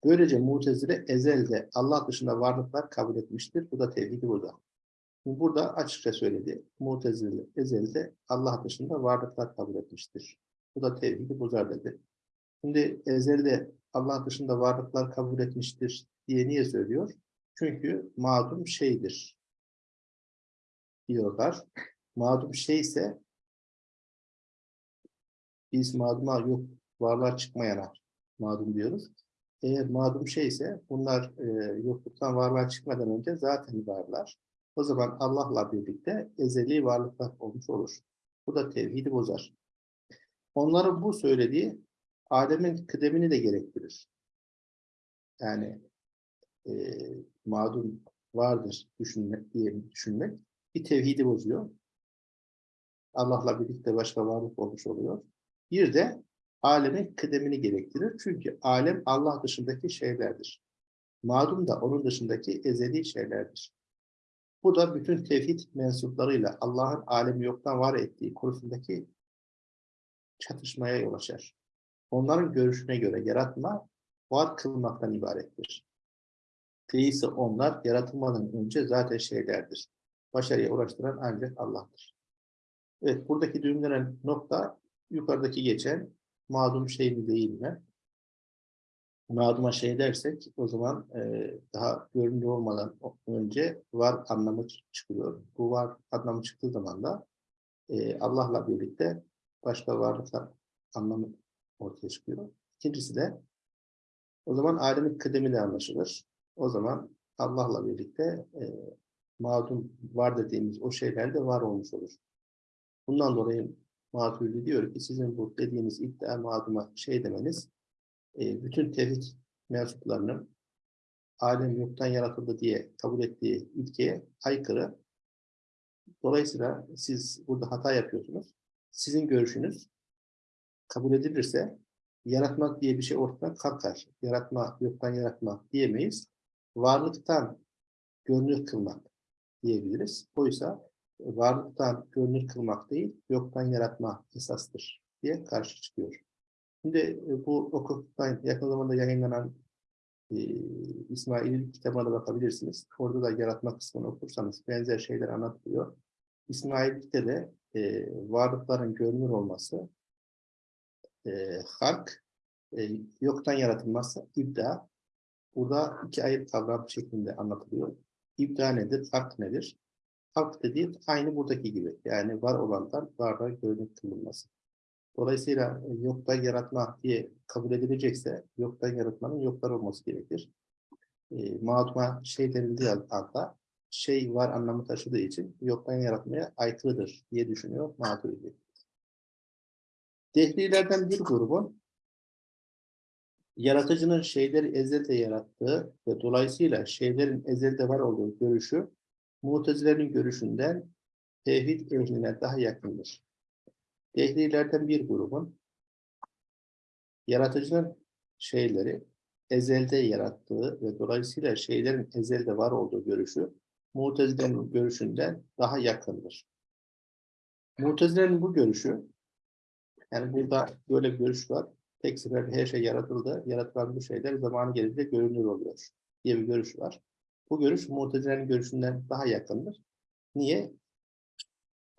Böylece mutezile ezelde Allah dışında varlıklar kabul etmiştir. Bu da tevhidi burada. Burada açıkça söyledi. Mutezile ezelde Allah dışında varlıklar kabul etmiştir. Bu da tevhidi bozar dedi. Şimdi ezelde Allah dışında varlıklar kabul etmiştir diye niye söylüyor? Çünkü madum şeydir diyorlar. Madum şey ise biz maduma yok varlığa çıkmayana madum diyoruz. Eğer madum şey ise bunlar e, yokluktan varlığa çıkmadan önce zaten varlar. O zaman Allah'la birlikte ezeli varlıklar olmuş olur. Bu da tevhidi bozar. Onların bu söylediği alemin kıdemini de gerektirir. Yani e, madum vardır düşünmek diye düşünmek bir tevhidi bozuyor. Allah'la birlikte başka varlık olmuş oluyor. Bir de alemin kıdemini gerektirir. Çünkü alem Allah dışındaki şeylerdir. Madum da onun dışındaki ezeli şeylerdir. Bu da bütün tevhid mensuplarıyla Allah'ın alemi yoktan var ettiği konusundaki çatışmaya yol açar. Onların görüşüne göre yaratma var kılmaktan ibarettir. Değilse onlar yaratılmadan önce zaten şeylerdir. Başarıya ulaştıran ancak Allah'tır. Evet, buradaki düğümlenen nokta yukarıdaki geçen mağdum şey mi değil mi? Mağduma şey dersek o zaman e, daha görünür olmadan önce var anlamı çıkıyor. Bu var anlamı çıktığı zaman da e, Allah'la birlikte başka varlıklar anlamı ortaya çıkıyor. İkincisi de o zaman alemin kıdemi de anlaşılır. O zaman Allah'la birlikte e, mağdum var dediğimiz o şeyler de var olmuş olur. Bundan dolayı diyor ki sizin bu dediğiniz iddia mağduma şey demeniz e, bütün tevhid mensuplarının alem yoktan yaratıldı diye kabul ettiği ilkeye aykırı. Dolayısıyla siz burada hata yapıyorsunuz. Sizin görüşünüz kabul edilirse yaratmak diye bir şey ortadan kalkar. Yaratma, yoktan yaratma diyemeyiz. Varlıktan görünür kılmak diyebiliriz. Oysa varlıktan görünür kılmak değil, yoktan yaratma esastır diye karşı çıkıyor. Şimdi e, bu okuttan yakın zamanda yayınlanan e, İsmail'in kitabına da bakabilirsiniz. Orada da yaratma kısmını okursanız benzer şeyler anlatılıyor. İsmail'de de e, varlıkların görünür olması, e, halk, e, yoktan yaratılması, ibda. Burada iki ayrı kavram şeklinde anlatılıyor. İbda nedir, halk nedir? Halk dediği aynı buradaki gibi. Yani var olandan varlığa görünür kılınması. Dolayısıyla e, yoktan yaratma diye kabul edilecekse yoktan yaratmanın yoklar olması gerekir. E, mağduma şey denildiği anda şey var anlamı taşıdığı için yoktan yaratmaya aykırıdır diye düşünüyor Maturidi. Dehlilerden bir grubun yaratıcının şeyleri ezelde yarattığı ve dolayısıyla şeylerin ezelde var olduğu görüşü Mutezilerin görüşünden tevhid ehline daha yakındır. Dehlilerden bir grubun yaratıcının şeyleri ezelde yarattığı ve dolayısıyla şeylerin ezelde var olduğu görüşü Mutezilerin görüşünden daha yakındır. Mutezilerin bu görüşü yani burada böyle bir görüş var. Tek seferde her şey yaratıldı. Yaratılan bu şeyler zamanı gelince görünür oluyor diye bir görüş var. Bu görüş Mu'tezile'nin görüşünden daha yakındır. Niye?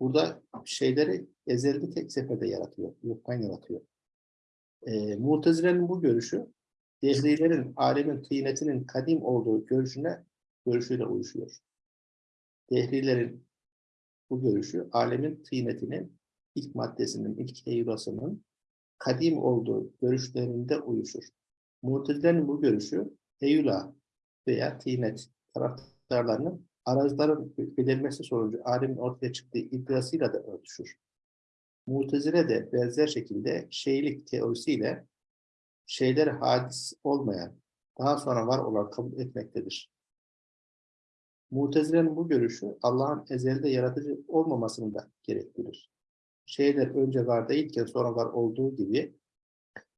Burada şeyleri ezelde tek seferde yaratıyor, yoktan yaratıyor. E, Mu'tezile'nin bu görüşü, Dehlilerin alemin tıynetinin kadim olduğu görüşüne görüşüyle uyuşuyor. Dehlilerin bu görüşü, alemin tıynetinin ilk maddesinin, ilk heyurasının kadim olduğu görüşlerinde uyuşur. Mu'tezile'nin bu görüşü, heyula veya tıynet taraftarlarının arazların belirmesi sonucu alemin ortaya çıktığı iddiasıyla da örtüşür. Mutezile de benzer şekilde şeylik teorisiyle şeyler hadis olmayan, daha sonra var olan kabul etmektedir. Mutezile'nin bu görüşü Allah'ın ezelde yaratıcı olmamasını da gerektirir. Şeyler önce var değilken sonra var olduğu gibi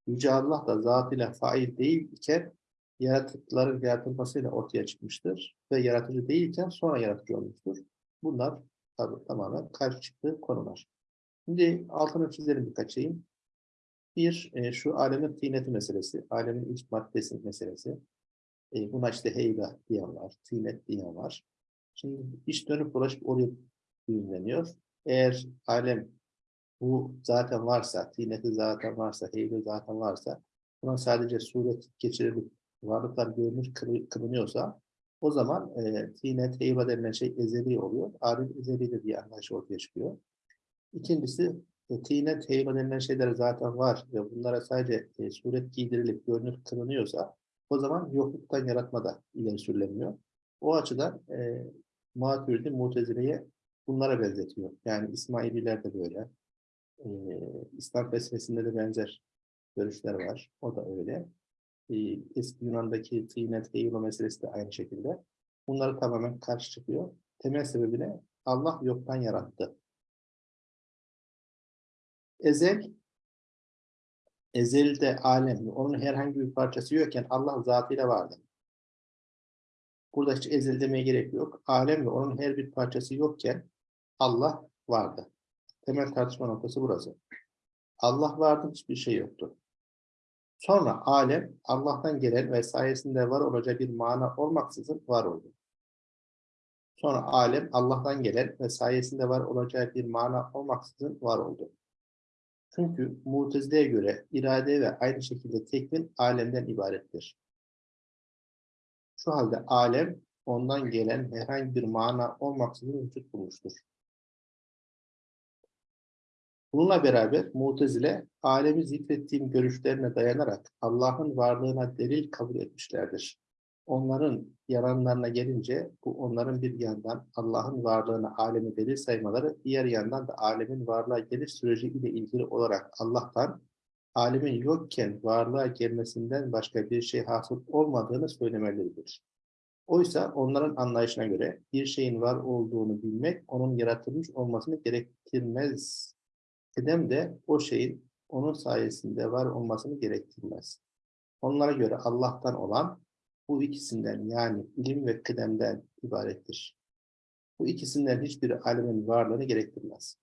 Yüce Allah da zatıyla fail değil iken yaratıkların yaratılmasıyla ortaya çıkmıştır ve yaratıcı değilken sonra yaratıcı olmuştur. Bunlar tabii tamamen karşı çıktığı konular. Şimdi altını çizelim birkaç şeyin. Bir, e, şu alemin tîneti meselesi, alemin ilk maddesi meselesi. E, buna işte heyla diyen var, tînet diyen var. Şimdi iş dönüp dolaşıp oraya düğümleniyor. Eğer alem bu zaten varsa, tîneti zaten varsa, heybe zaten varsa, buna sadece suret geçirilip varlıklar görünür kılı- kılınıyorsa, o zaman e, tînet, heybe denilen şey ezeli oluyor. Alem ezelidir diye anlayış ortaya çıkıyor. İkincisi, e, tînet, heybe denilen şeyler zaten var ve bunlara sadece e, suret giydirilip görünür kılınıyorsa, o zaman yokluktan yaratma da ileri sürülemiyor. O açıdan e, Maturidi Mutezile'ye bunlara benzetiyor. Yani İsmaililer de böyle. E, İslam felsefesinde de benzer görüşler var. O da öyle. E, eski Yunan'daki tînet, heyula meselesi de aynı şekilde. Bunları tamamen karşı çıkıyor. Temel sebebi ne? Allah yoktan yarattı. Ezel, ezelde alem, onun herhangi bir parçası yokken Allah zatıyla vardı. Burada hiç ezel demeye gerek yok. Alem ve onun her bir parçası yokken Allah vardı. Temel tartışma noktası burası. Allah vardı, hiçbir şey yoktu. Sonra alem Allah'tan gelen ve sayesinde var olacak bir mana olmaksızın var oldu. Sonra alem Allah'tan gelen ve sayesinde var olacak bir mana olmaksızın var oldu. Çünkü Mutezile'ye göre irade ve aynı şekilde tekvin alemden ibarettir. Şu halde alem ondan gelen herhangi bir mana olmaksızın vücut bulmuştur. Bununla beraber Mutezile alemi zikrettiğim görüşlerine dayanarak Allah'ın varlığına delil kabul etmişlerdir. Onların yalanlarına gelince bu onların bir yandan Allah'ın varlığına alemi delil saymaları, diğer yandan da alemin varlığa geliş süreci ile ilgili olarak Allah'tan alemin yokken varlığa gelmesinden başka bir şey hasıl olmadığını söylemeleridir. Oysa onların anlayışına göre bir şeyin var olduğunu bilmek onun yaratılmış olmasını gerektirmez. Kıdem de o şeyin onun sayesinde var olmasını gerektirmez. Onlara göre Allah'tan olan bu ikisinden yani ilim ve kıdemden ibarettir. Bu ikisinden hiçbiri alemin varlığını gerektirmez.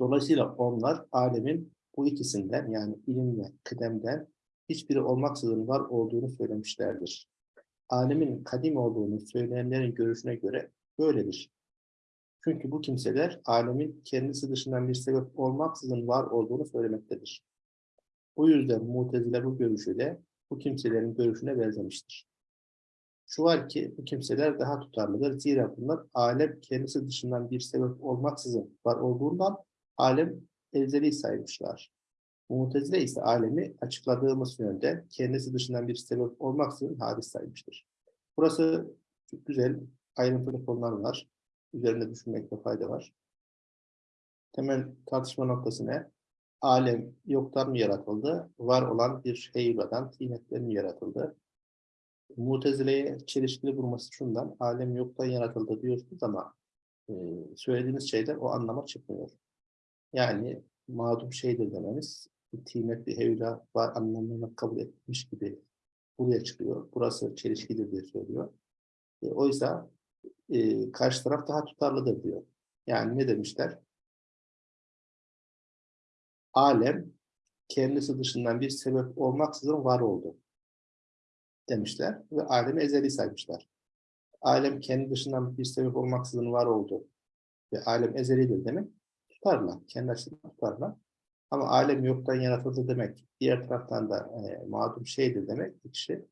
Dolayısıyla onlar alemin bu ikisinden yani ilim ve kıdemden hiçbiri olmaksızın var olduğunu söylemişlerdir. Alemin kadim olduğunu söyleyenlerin görüşüne göre böyledir. Çünkü bu kimseler alemin kendisi dışından bir sebep olmaksızın var olduğunu söylemektedir. Bu yüzden Mutezile bu görüşüyle bu kimselerin görüşüne benzemiştir. Şu var ki bu kimseler daha tutarlıdır. Zira bunlar alem kendisi dışından bir sebep olmaksızın var olduğundan alem ezeli saymışlar. Mutezile ise alemi açıkladığımız yönde kendisi dışından bir sebep olmaksızın hadis saymıştır. Burası güzel ayrıntılı konular var. Üzerinde düşünmekte fayda var. Temel tartışma noktası ne? Alem yoktan mı yaratıldı? Var olan bir heyuladan, tînetten mi yaratıldı? Mutezile'ye çelişkili bulması şundan, alem yoktan yaratıldı diyorsunuz ama e, söylediğiniz şeyler o anlama çıkmıyor. Yani mağdur şeydir dememiz, bir heyula var anlamına kabul etmiş gibi buraya çıkıyor. Burası çelişkidir diye söylüyor. E, oysa e, karşı taraf daha tutarlıdır diyor. Yani ne demişler? Alem kendisi dışından bir sebep olmaksızın var oldu demişler ve alemi ezeli saymışlar. Alem kendi dışından bir sebep olmaksızın var oldu ve alem ezelidir demek tutarlar. Kendi açısından tutarlar. Ama alem yoktan yaratıldı demek, diğer taraftan da e, mağdur şeydir demek, kişi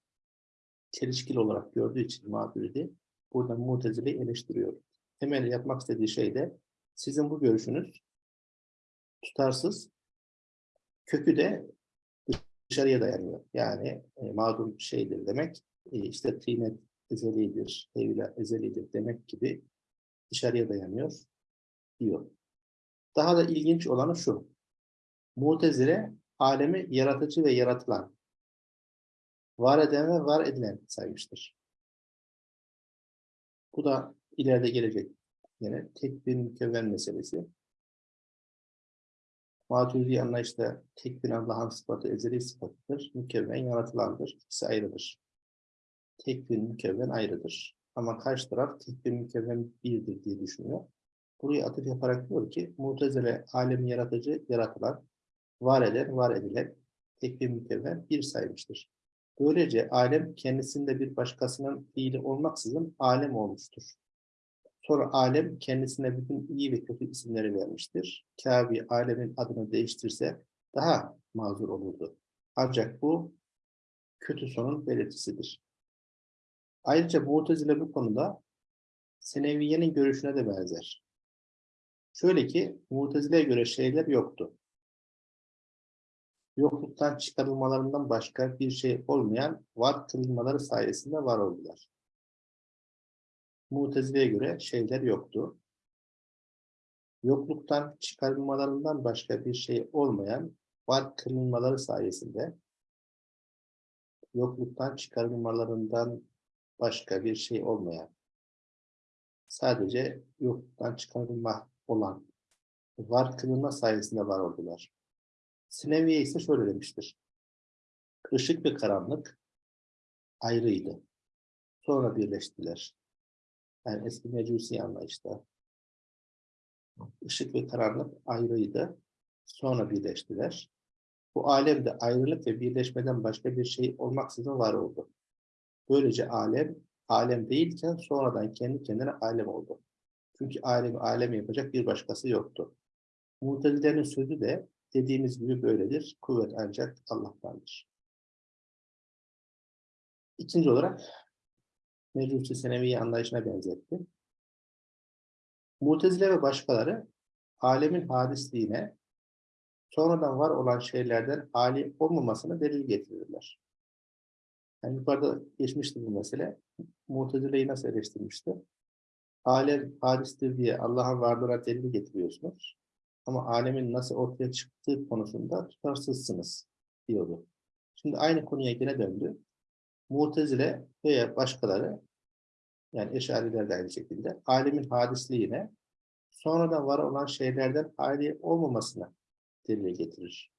çelişkili olarak gördüğü için mağduriyeti burada mutezileyi eleştiriyor. Temel yapmak istediği şey de sizin bu görüşünüz tutarsız, kökü de dışarıya dayanıyor. Yani e, mağdur şeydir demek, e, işte tînet ezelidir, evla ezelidir demek gibi dışarıya dayanıyor diyor. Daha da ilginç olanı şu. Mutezile alemi yaratıcı ve yaratılan, var eden ve var edilen saymıştır. Bu da ileride gelecek yine tek bir mükevven meselesi. Maturidi anlayışta tek bir Allah'ın sıfatı ezeli sıfatıdır. Mükevven yaratılandır. İkisi ayrıdır. Tek bir mükevven ayrıdır. Ama karşı taraf tek bir mükevven birdir diye düşünüyor. Buraya atıf yaparak diyor ki Mutezile alemi yaratıcı, yaratılan, var eden, var edilen tek bir mükevven bir saymıştır. Böylece alem kendisinde bir başkasının fiili olmaksızın alem olmuştur. Sonra alem kendisine bütün iyi ve kötü isimleri vermiştir. Kabe alemin adını değiştirse daha mazur olurdu. Ancak bu kötü sonun belirtisidir. Ayrıca Mu'tezile bu konuda Seneviye'nin görüşüne de benzer. Şöyle ki Mu'tezile'ye göre şeyler yoktu. Yokluktan çıkarılmalarından başka bir şey olmayan var kılınmaları sayesinde var oldular. Mutezile'ye göre şeyler yoktu. Yokluktan çıkarılmalarından başka bir şey olmayan var kılınmaları sayesinde yokluktan çıkarılmalarından başka bir şey olmayan sadece yokluktan çıkarılma olan var kılınma sayesinde var oldular. Sineviye ise şöyle demiştir. Işık ve karanlık ayrıydı. Sonra birleştiler. Yani eski mecusi anlayışta. Işık ve karanlık ayrıydı. Sonra birleştiler. Bu alemde ayrılık ve birleşmeden başka bir şey olmaksızın var oldu. Böylece alem, alem değilken sonradan kendi kendine alem oldu. Çünkü alemi alem yapacak bir başkası yoktu. Mutezilerin sözü de dediğimiz gibi böyledir. Kuvvet ancak Allah'tandır. İkinci olarak Mecusi Senevi anlayışına benzetti. Mutezile ve başkaları alemin hadisliğine sonradan var olan şeylerden hali olmamasını delil getirirler. Yani yukarıda geçmişti bu mesele. Mutezile'yi nasıl eleştirmişti? Alem hadistir diye Allah'ın varlığına delil getiriyorsunuz. Ama alemin nasıl ortaya çıktığı konusunda tutarsızsınız diyordu. Şimdi aynı konuya gene döndü. Mutezile veya başkaları yani eşariler de aynı şekilde alemin hadisliğine sonradan var olan şeylerden hali olmamasına delil getirir.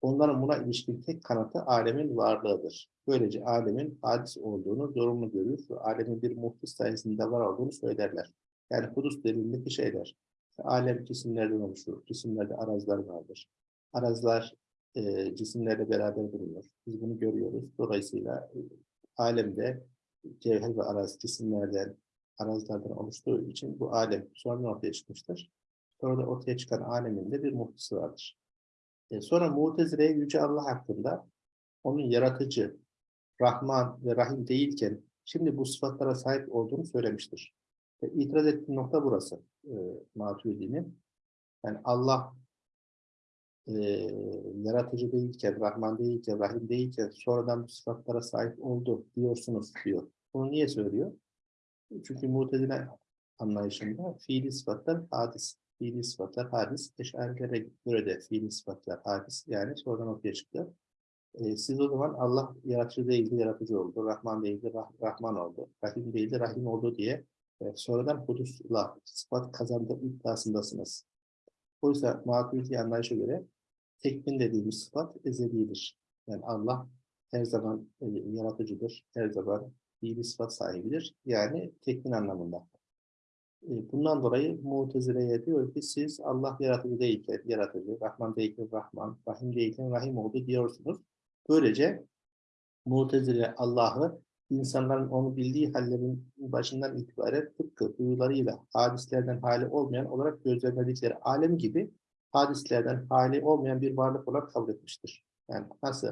Onların buna ilişkin tek kanıtı alemin varlığıdır. Böylece alemin hadis olduğunu zorunlu görür ve alemin bir muhtis sayesinde var olduğunu söylerler. Yani hudus delilindeki şeyler. Alem cisimlerden oluşur. Cisimlerde arazlar vardır. Arazlar e, cisimlerle beraber bulunuyor. Biz bunu görüyoruz. Dolayısıyla e, alemde cevher ve araz cisimlerden, arazlardan oluştuğu için bu alem sonradan ortaya çıkmıştır. Sonra ortaya çıkan alemin de bir muhtisi vardır. E, sonra Mu'tezile Yüce Allah hakkında onun yaratıcı, Rahman ve Rahim değilken şimdi bu sıfatlara sahip olduğunu söylemiştir. Ve itiraz ettiği nokta burası e, Maturidi'nin. Yani Allah e, yaratıcı değilken, Rahman değilken, Rahim değilken sonradan bu sıfatlara sahip oldu diyorsunuz diyor. Bunu niye söylüyor? Çünkü mutezile anlayışında fiili sıfatlar hadis. Fiili sıfatlar hadis. Eşarilere göre de fiili sıfatlar hadis. Yani sonradan ortaya çıktı. E, siz o zaman Allah yaratıcı değildi, yaratıcı oldu. Rahman değildi, rah Rahman oldu. Rahim değildi, Rahim oldu diye e, sonradan hudusla sıfat kazandığı iddiasındasınız. Oysa maturidi anlayışa göre tekvin dediğimiz sıfat ezelidir. Yani Allah her zaman e, yaratıcıdır, her zaman iyi bir sıfat sahibidir. Yani tekvin anlamında. E, bundan dolayı Mutezile'ye diyor ki siz Allah yaratıcı değilken yaratıcı, Rahman değilken Rahman, Rahim değilken Rahim oldu diyorsunuz. Böylece Mutezile Allah'ı insanların onu bildiği hallerin başından itibaren tıpkı duyularıyla hadislerden hali olmayan olarak gözlemledikleri alem gibi hadislerden hali olmayan bir varlık olarak kabul etmiştir. Yani nasıl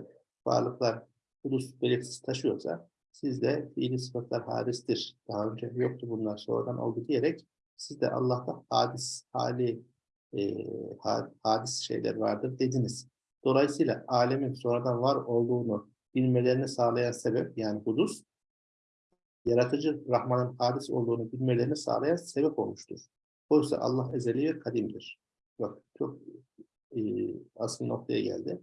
varlıklar ulus belirtisi taşıyorsa siz de fiili sıfatlar hadistir. Daha önce yoktu bunlar sonradan oldu diyerek siz de Allah'ta hadis hali e, hadis şeyler vardır dediniz. Dolayısıyla alemin sonradan var olduğunu bilmelerini sağlayan sebep yani hudus yaratıcı Rahman'ın hadis olduğunu bilmelerini sağlayan sebep olmuştur. Oysa Allah ezeli ve kadimdir. bak çok e, asıl noktaya geldi.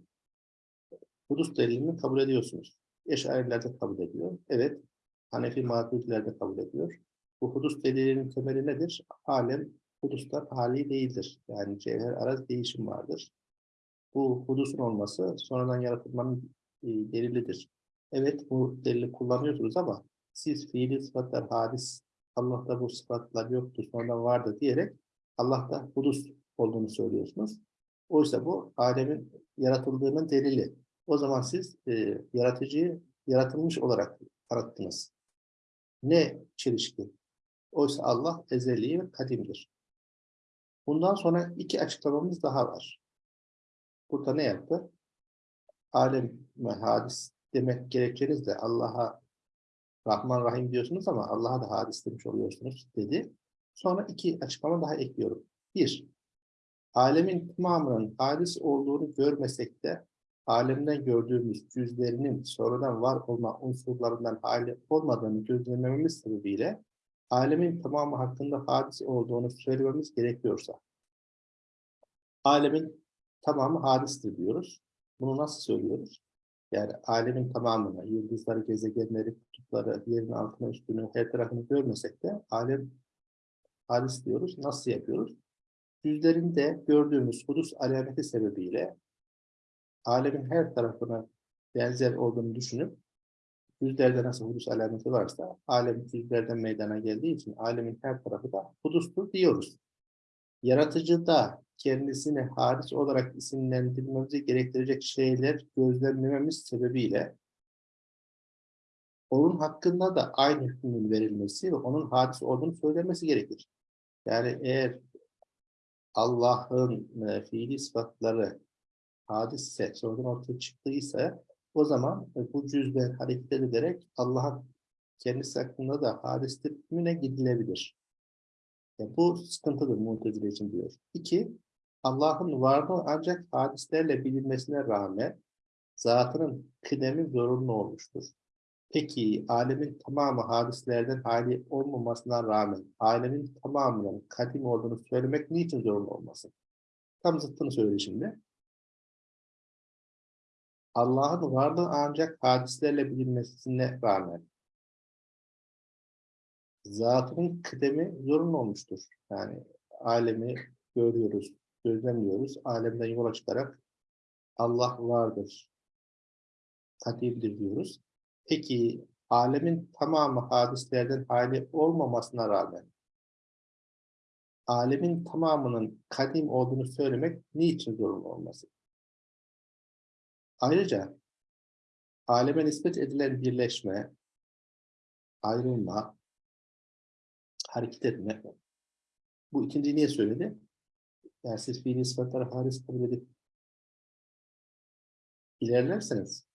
Hudus delilini kabul ediyorsunuz. Eşariler de kabul ediyor. Evet, Hanefi Maturidiler de kabul ediyor. Bu hudus delilinin temeli nedir? Alem hudustan hali değildir. Yani cevher araz değişim vardır. Bu hudusun olması sonradan yaratılmanın e, delilidir. Evet bu delili kullanıyorsunuz ama siz fiili sıfatlar hadis, Allah'ta bu sıfatlar yoktu sonradan vardı diyerek Allah'ta hudus olduğunu söylüyorsunuz. Oysa bu alemin yaratıldığının delili. O zaman siz e, yaratıcıyı yaratılmış olarak tanıttınız. Ne çelişki? Oysa Allah ezeli ve kadimdir. Bundan sonra iki açıklamamız daha var. Burada ne yaptı? Alem hadis demek gerekçeniz de Allah'a Rahman Rahim diyorsunuz ama Allah'a da hadis demiş oluyorsunuz dedi. Sonra iki açıklama daha ekliyorum. Bir, alemin tamamının hadis olduğunu görmesek de alemden gördüğümüz cüzlerinin sonradan var olma unsurlarından hali olmadığını gözlemlememiz sebebiyle alemin tamamı hakkında hadis olduğunu söylememiz gerekiyorsa alemin tamamı hadistir diyoruz. Bunu nasıl söylüyoruz? Yani alemin tamamını, yıldızları, gezegenleri, kutupları, yerin altına üstünü, her tarafını görmesek de alem hadis diyoruz. Nasıl yapıyoruz? Yüzlerinde gördüğümüz hudus alameti sebebiyle alemin her tarafına benzer olduğunu düşünüp yüzlerde nasıl hudus alameti varsa alem yüzlerden meydana geldiği için alemin her tarafı da hudustur diyoruz. Yaratıcıda kendisini haris olarak isimlendirmemizi gerektirecek şeyler gözlemlememiz sebebiyle onun hakkında da aynı hükmün verilmesi ve onun hadis olduğunu söylemesi gerekir. Yani eğer Allah'ın e, fiili sıfatları hadisse sonradan ortaya çıktıysa o zaman e, bu cüzden hareket edilerek Allah'ın kendisi hakkında da hadistir hükmüne gidilebilir. Yani bu sıkıntıdır Mu'tezile için diyor. İki, Allah'ın varlığı ancak hadislerle bilinmesine rağmen zatının kıdemi zorunlu olmuştur. Peki alemin tamamı hadislerden hali olmamasına rağmen alemin tamamının kadim olduğunu söylemek niçin zorunlu olmasın? Tam zıttını söyledi şimdi. Allah'ın varlığı ancak hadislerle bilinmesine rağmen zatının kıdemi zorunlu olmuştur. Yani alemi görüyoruz, gözlemliyoruz. Alemden yola çıkarak Allah vardır, kadirdir diyoruz. Peki alemin tamamı hadislerden hali olmamasına rağmen alemin tamamının kadim olduğunu söylemek niçin zorunlu olması? Ayrıca aleme nispet edilen birleşme, ayrılma, hareket etme. Bu ikinci niye söyledi? Yani siz fiili sıfatları haris kabul edip ilerlerseniz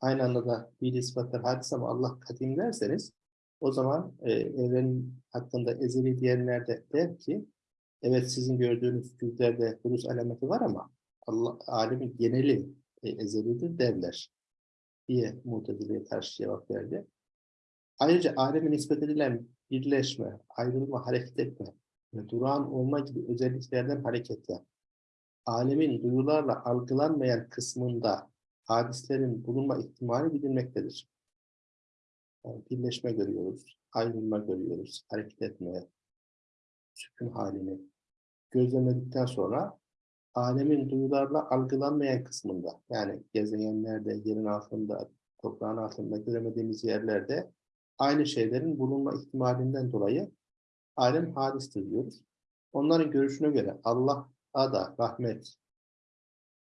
aynı anda da fiili sıfatlar hadis ama Allah kadim derseniz o zaman e, evren hakkında ezeli diyenler de der ki evet sizin gördüğünüz cüzlerde hudus alameti var ama Allah alemin geneli e, ezelidir derler diye Mutezile'ye karşı cevap verdi. Ayrıca aleme nispet edilen birleşme, ayrılma, hareket etme ve durağan olma gibi özelliklerden hareketle alemin duyularla algılanmayan kısmında hadislerin bulunma ihtimali bilinmektedir. Yani birleşme görüyoruz, ayrılma görüyoruz, hareket etme, sükun halini gözlemledikten sonra alemin duyularla algılanmayan kısmında yani gezegenlerde, yerin altında, toprağın altında göremediğimiz yerlerde aynı şeylerin bulunma ihtimalinden dolayı alem hadistir diyoruz. Onların görüşüne göre Allah'a da rahmet,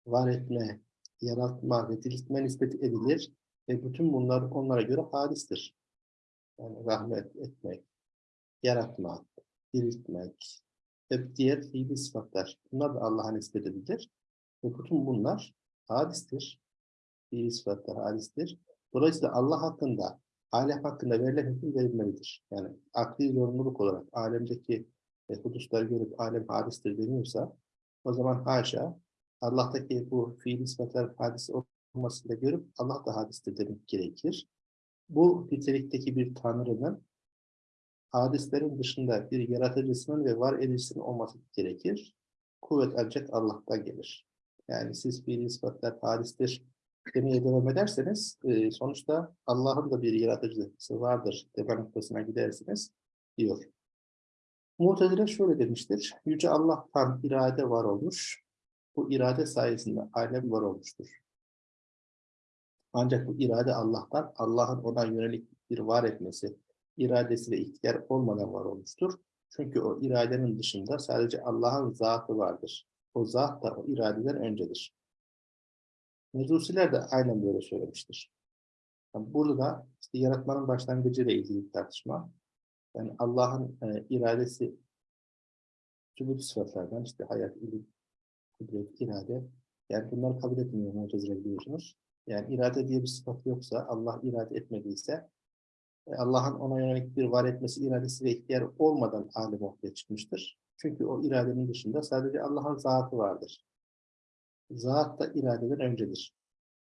var etme, yaratma ve diriltme nispeti edilir ve bütün bunlar onlara göre hadistir. Yani rahmet etmek, yaratmak, diriltmek ve diğer fiili sıfatlar. Bunlar da Allah'a nispet edilir. Ve bütün bunlar hadistir. Fiili sıfatlar hadistir. Dolayısıyla Allah hakkında alem hakkında verilen hüküm verilmelidir. Yani akli zorunluluk olarak alemdeki e, hudusları görüp alem hadistir deniyorsa o zaman haşa Allah'taki bu fiil sıfatlar hadis olmasını da görüp Allah da hadistir demek gerekir. Bu nitelikteki bir tanrının hadislerin dışında bir yaratıcısının ve var edicisinin olması gerekir. kuvvet ancak Allah'tan gelir. Yani siz fiil ispatlar hadistir demeye devam ederseniz e, sonuçta Allah'ın da bir yaratıcısı vardır deme noktasına gidersiniz diyor. Mu'tezile şöyle demiştir. Yüce Allah'tan irade var olmuş. Bu irade sayesinde alem var olmuştur. Ancak bu irade Allah'tan, Allah'ın ona yönelik bir var etmesi, iradesi ve ihtiyar olmadan var olmuştur. Çünkü o iradenin dışında sadece Allah'ın zatı vardır. O zat da o iradeden öncedir. Mecusiler de aynen böyle söylemiştir. Yani burada da işte yaratmanın başlangıcı ile ilgili tartışma. Yani Allah'ın e, iradesi sübut sıfatlardan işte hayat, ilim, kudret, irade. Yani bunları kabul etmiyor Mu'tezile biliyorsunuz. Yani irade diye bir sıfat yoksa, Allah irade etmediyse, e, Allah'ın ona yönelik bir var etmesi iradesi ve ihtiyar olmadan alem ortaya çıkmıştır. Çünkü o iradenin dışında sadece Allah'ın zatı vardır. Zat da iradeden öncedir.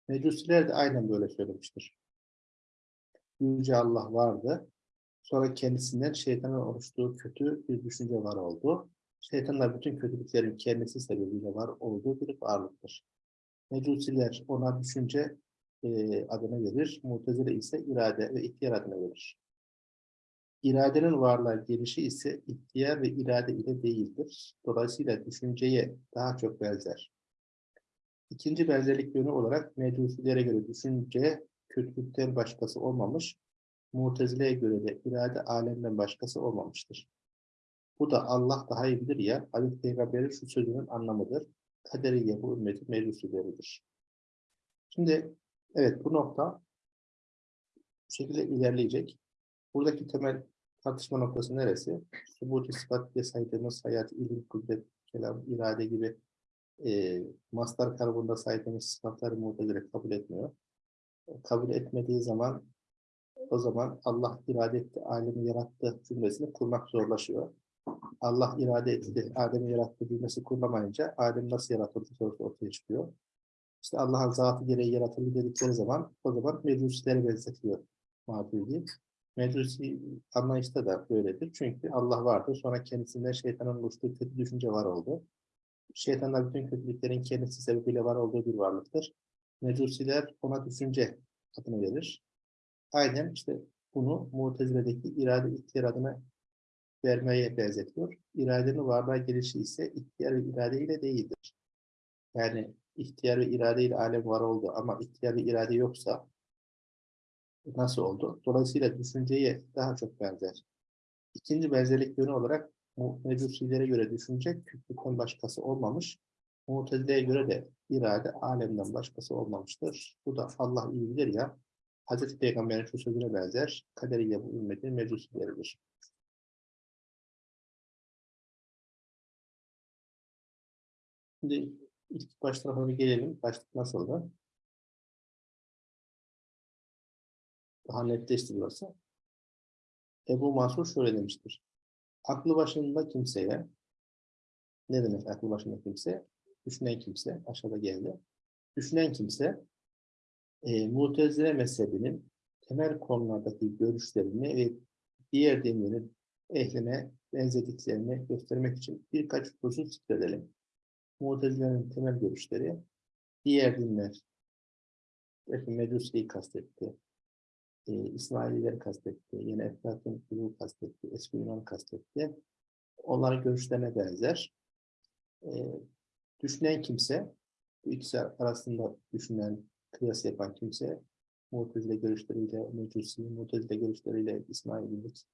Mecusiler de aynen böyle söylemiştir. Yüce Allah vardı. Sonra kendisinden şeytanın oluştuğu kötü bir düşünce var oldu. Şeytanlar bütün kötülüklerin kendisi sebebiyle var olduğu bir varlıktır. Mecusiler ona düşünce e, adını verir. Mutezile ise irade ve ihtiyar adını verir. İradenin varlığa gelişi ise ihtiyar ve irade ile değildir. Dolayısıyla düşünceye daha çok benzer. İkinci benzerlik yönü olarak mecusilere göre düşünce kötülükten başkası olmamış, Mutezile'ye göre de irade alemden başkası olmamıştır. Bu da Allah daha iyi bilir ya, Hazreti Peygamber'in şu sözünün anlamıdır. Kaderiye bu ümmetin mecusileridir. Şimdi evet bu nokta bu şekilde ilerleyecek. Buradaki temel tartışma noktası neresi? Subut, ispat saydığımız hayat, ilim, kudret, kelam, irade gibi e, mastar karbonda saydığımız sıfatları muhtedire kabul etmiyor. Kabul etmediği zaman o zaman Allah irade etti, alemi yarattı cümlesini kurmak zorlaşıyor. Allah irade etti, Adem'i yarattı cümlesi kurulamayınca Adem nasıl yaratıldı sorusu ortaya çıkıyor. İşte Allah'ın zatı gereği yaratıldı dedikleri zaman o zaman mecusilere benzetiyor Maturidi. Mecusi anlayışta da böyledir. Çünkü Allah vardı. Sonra kendisinden şeytanın oluştuğu kötü düşünce var oldu. Şeytanlar bütün kötülüklerin kendisi sebebiyle var olduğu bir varlıktır. Mecusiler ona düşünce adını verir. Aynen işte bunu Mutezile'deki irade ihtiyar adına vermeye benzetiyor. İradenin varlığa gelişi ise ihtiyar ve irade ile değildir. Yani ihtiyar ve irade ile alem var oldu ama ihtiyar ve irade yoksa nasıl oldu? Dolayısıyla düşünceye daha çok benzer. İkinci benzerlik yönü olarak mecusilere göre düşünce küçükten başkası olmamış. Mutezile'ye göre de irade alemden başkası olmamıştır. Bu da Allah iyi ya. Hazreti Peygamber'in şu sözüne benzer. Kaderiye bu ümmetin mecusileridir. Şimdi ilk baş tarafa bir gelelim. Başlık nasıldı? Daha netleşti burası. Ebu Mansur şöyle demiştir. Aklı başında kimseye, ne demek aklı başında kimse? Düşünen kimse, aşağıda geldi. Düşünen kimse, e, Mutezile mezhebinin temel konulardaki görüşlerini ve diğer dinlerin ehline benzediklerini göstermek için birkaç husus zikredelim. Mutezile'nin temel görüşleri, diğer dinler, belki Mecusi'yi kastetti, e, İsmailileri kastetti, yine Eflatun Kulu kastetti, Eski Yunan kastetti. Onların görüşlerine benzer. E, düşünen kimse, bu ikisi arasında düşünen, kıyas yapan kimse, Mu'tezile görüşleriyle Mecusi, Mu'tezile görüşleriyle İsmaililik,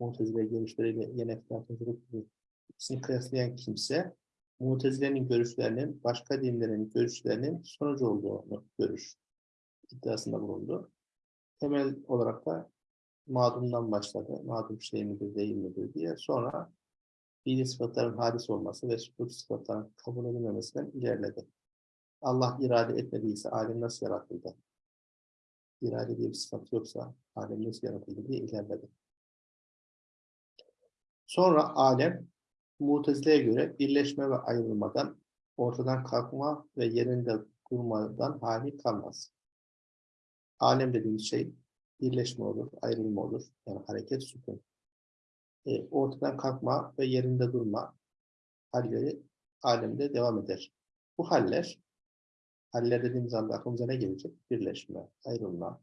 Mu'tezile görüşleriyle yine Eflatun Kulu ikisini kıyaslayan kimse, Mu'tezile'nin görüşlerinin başka dinlerin görüşlerinin sonucu olduğunu görür iddiasında bulundu temel olarak da mağdumdan başladı. Mağdum şey midir, değil midir diye. Sonra fiili sıfatların hadis olması ve sübut sıfatların kabul edilmemesinden ilerledi. Allah irade etmediyse alem nasıl yaratıldı? İrade diye bir sıfat yoksa alem nasıl yaratıldı diye ilerledi. Sonra alem Mutezile'ye göre birleşme ve ayrılmadan, ortadan kalkma ve yerinde durmadan hali kalmaz. Alem dediğimiz şey birleşme olur, ayrılma olur. Yani hareket, sükun. E, ortadan kalkma ve yerinde durma halleri alemde devam eder. Bu haller, haller dediğimiz anda aklımıza ne gelecek? Birleşme, ayrılma,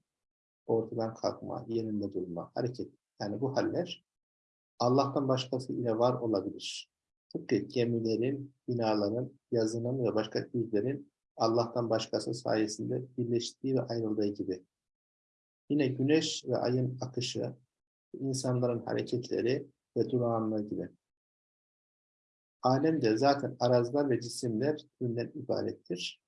ortadan kalkma, yerinde durma, hareket. Yani bu haller Allah'tan başkası ile var olabilir. Tıpkı gemilerin, binaların, yazının ve başka yüzlerin Allah'tan başkası sayesinde birleştiği ve ayrıldığı gibi. Yine güneş ve ayın akışı, insanların hareketleri ve durağanlığı gibi. Alemde zaten arazlar ve cisimler türünden ibarettir.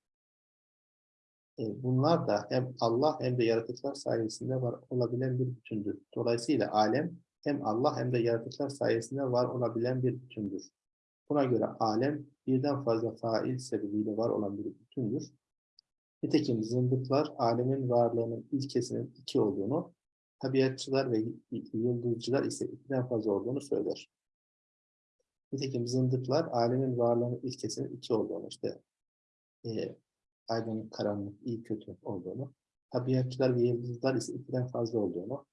E, Bunlar da hem Allah hem de yaratıklar sayesinde var olabilen bir bütündür. Dolayısıyla alem hem Allah hem de yaratıklar sayesinde var olabilen bir bütündür. Buna göre alem birden fazla fail sebebiyle var olan bir bütündür. Nitekim zındıklar alemin varlığının ilkesinin iki olduğunu, tabiatçılar ve yıldızcılar ise ikiden fazla olduğunu söyler. Nitekim zındıklar alemin varlığının ilkesinin iki olduğunu, işte e, aydınlık, karanlık, iyi, kötü olduğunu, tabiatçılar ve yıldızlar ise ikiden fazla olduğunu,